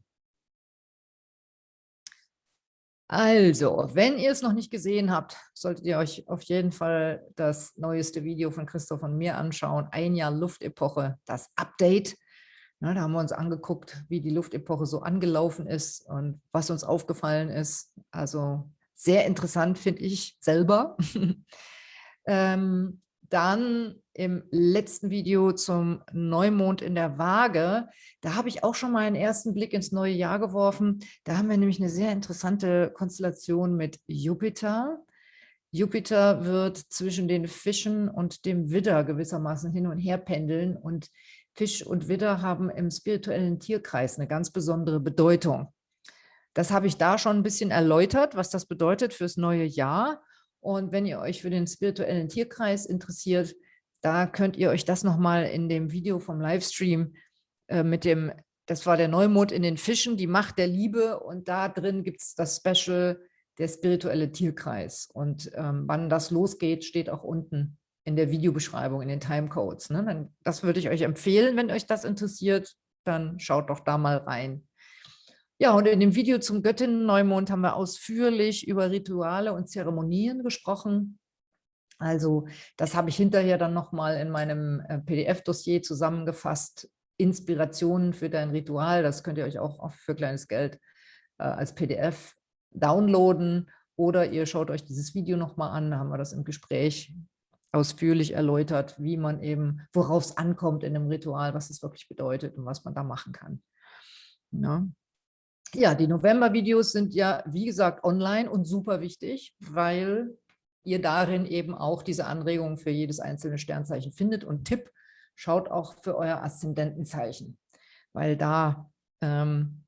Also, wenn ihr es noch nicht gesehen habt, solltet ihr euch auf jeden Fall das neueste Video von Christoph und mir anschauen. Ein Jahr Luftepoche, das Update. Na, da haben wir uns angeguckt, wie die Luftepoche so angelaufen ist und was uns aufgefallen ist. Also sehr interessant, finde ich selber. ähm, dann im letzten Video zum Neumond in der Waage, da habe ich auch schon mal einen ersten Blick ins neue Jahr geworfen. Da haben wir nämlich eine sehr interessante Konstellation mit Jupiter. Jupiter wird zwischen den Fischen und dem Widder gewissermaßen hin und her pendeln und Fisch und Widder haben im spirituellen Tierkreis eine ganz besondere Bedeutung. Das habe ich da schon ein bisschen erläutert, was das bedeutet fürs neue Jahr. Und wenn ihr euch für den spirituellen Tierkreis interessiert, da könnt ihr euch das nochmal in dem Video vom Livestream äh, mit dem, das war der Neumond in den Fischen, die Macht der Liebe und da drin gibt es das Special, der spirituelle Tierkreis. Und ähm, wann das losgeht, steht auch unten in der Videobeschreibung, in den Timecodes. Ne? das würde ich euch empfehlen, wenn euch das interessiert, dann schaut doch da mal rein. Ja, und in dem Video zum Göttinnen-Neumond haben wir ausführlich über Rituale und Zeremonien gesprochen. Also das habe ich hinterher dann nochmal in meinem äh, PDF-Dossier zusammengefasst. Inspirationen für dein Ritual, das könnt ihr euch auch für kleines Geld äh, als PDF downloaden oder ihr schaut euch dieses Video nochmal an, da haben wir das im Gespräch ausführlich erläutert, wie man eben, worauf es ankommt in einem Ritual, was es wirklich bedeutet und was man da machen kann. Ja. Ja, die November-Videos sind ja, wie gesagt, online und super wichtig, weil ihr darin eben auch diese Anregungen für jedes einzelne Sternzeichen findet. Und Tipp, schaut auch für euer Aszendentenzeichen, weil da, ähm,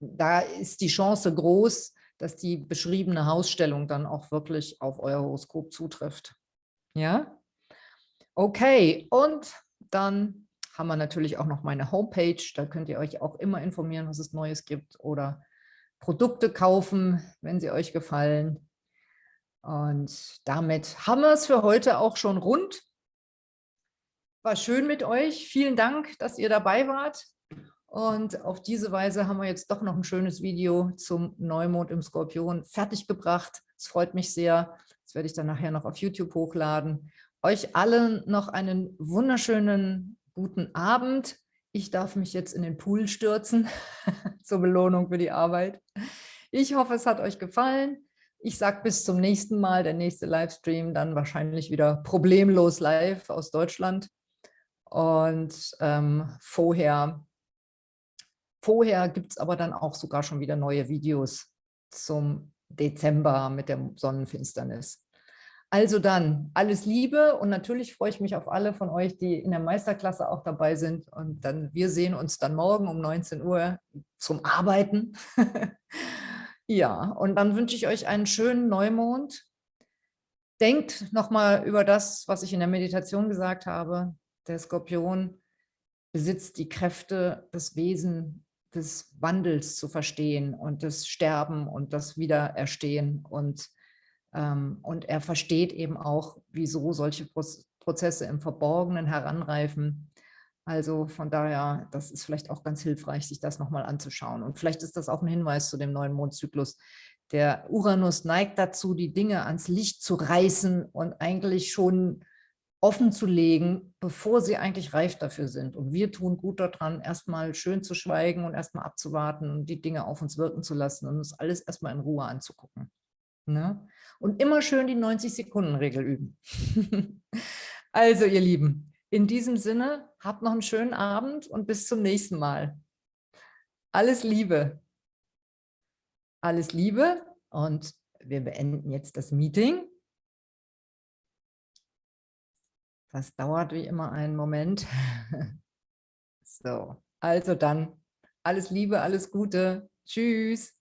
da ist die Chance groß, dass die beschriebene Hausstellung dann auch wirklich auf euer Horoskop zutrifft. Ja? Okay, und dann haben wir natürlich auch noch meine Homepage. Da könnt ihr euch auch immer informieren, was es Neues gibt oder Produkte kaufen, wenn sie euch gefallen. Und damit haben wir es für heute auch schon rund. War schön mit euch. Vielen Dank, dass ihr dabei wart. Und auf diese Weise haben wir jetzt doch noch ein schönes Video zum Neumond im Skorpion fertiggebracht. Es freut mich sehr. Das werde ich dann nachher noch auf YouTube hochladen. Euch allen noch einen wunderschönen guten Abend. Ich darf mich jetzt in den Pool stürzen zur Belohnung für die Arbeit. Ich hoffe, es hat euch gefallen. Ich sage bis zum nächsten Mal, der nächste Livestream, dann wahrscheinlich wieder problemlos live aus Deutschland. Und ähm, vorher, vorher gibt es aber dann auch sogar schon wieder neue Videos zum Dezember mit der Sonnenfinsternis. Also dann, alles Liebe und natürlich freue ich mich auf alle von euch, die in der Meisterklasse auch dabei sind. Und dann, wir sehen uns dann morgen um 19 Uhr zum Arbeiten. ja, und dann wünsche ich euch einen schönen Neumond. Denkt nochmal über das, was ich in der Meditation gesagt habe. Der Skorpion besitzt die Kräfte, das Wesen des Wandels zu verstehen und das Sterben und das Wiedererstehen und und er versteht eben auch, wieso solche Prozesse im Verborgenen heranreifen. Also von daher, das ist vielleicht auch ganz hilfreich, sich das nochmal anzuschauen. Und vielleicht ist das auch ein Hinweis zu dem neuen Mondzyklus. Der Uranus neigt dazu, die Dinge ans Licht zu reißen und eigentlich schon offen zu legen, bevor sie eigentlich reif dafür sind. Und wir tun gut daran, erstmal schön zu schweigen und erstmal abzuwarten und die Dinge auf uns wirken zu lassen und uns alles erstmal in Ruhe anzugucken. Ne? Und immer schön die 90-Sekunden-Regel üben. also ihr Lieben, in diesem Sinne, habt noch einen schönen Abend und bis zum nächsten Mal. Alles Liebe. Alles Liebe und wir beenden jetzt das Meeting. Das dauert wie immer einen Moment. So, also dann alles Liebe, alles Gute. Tschüss.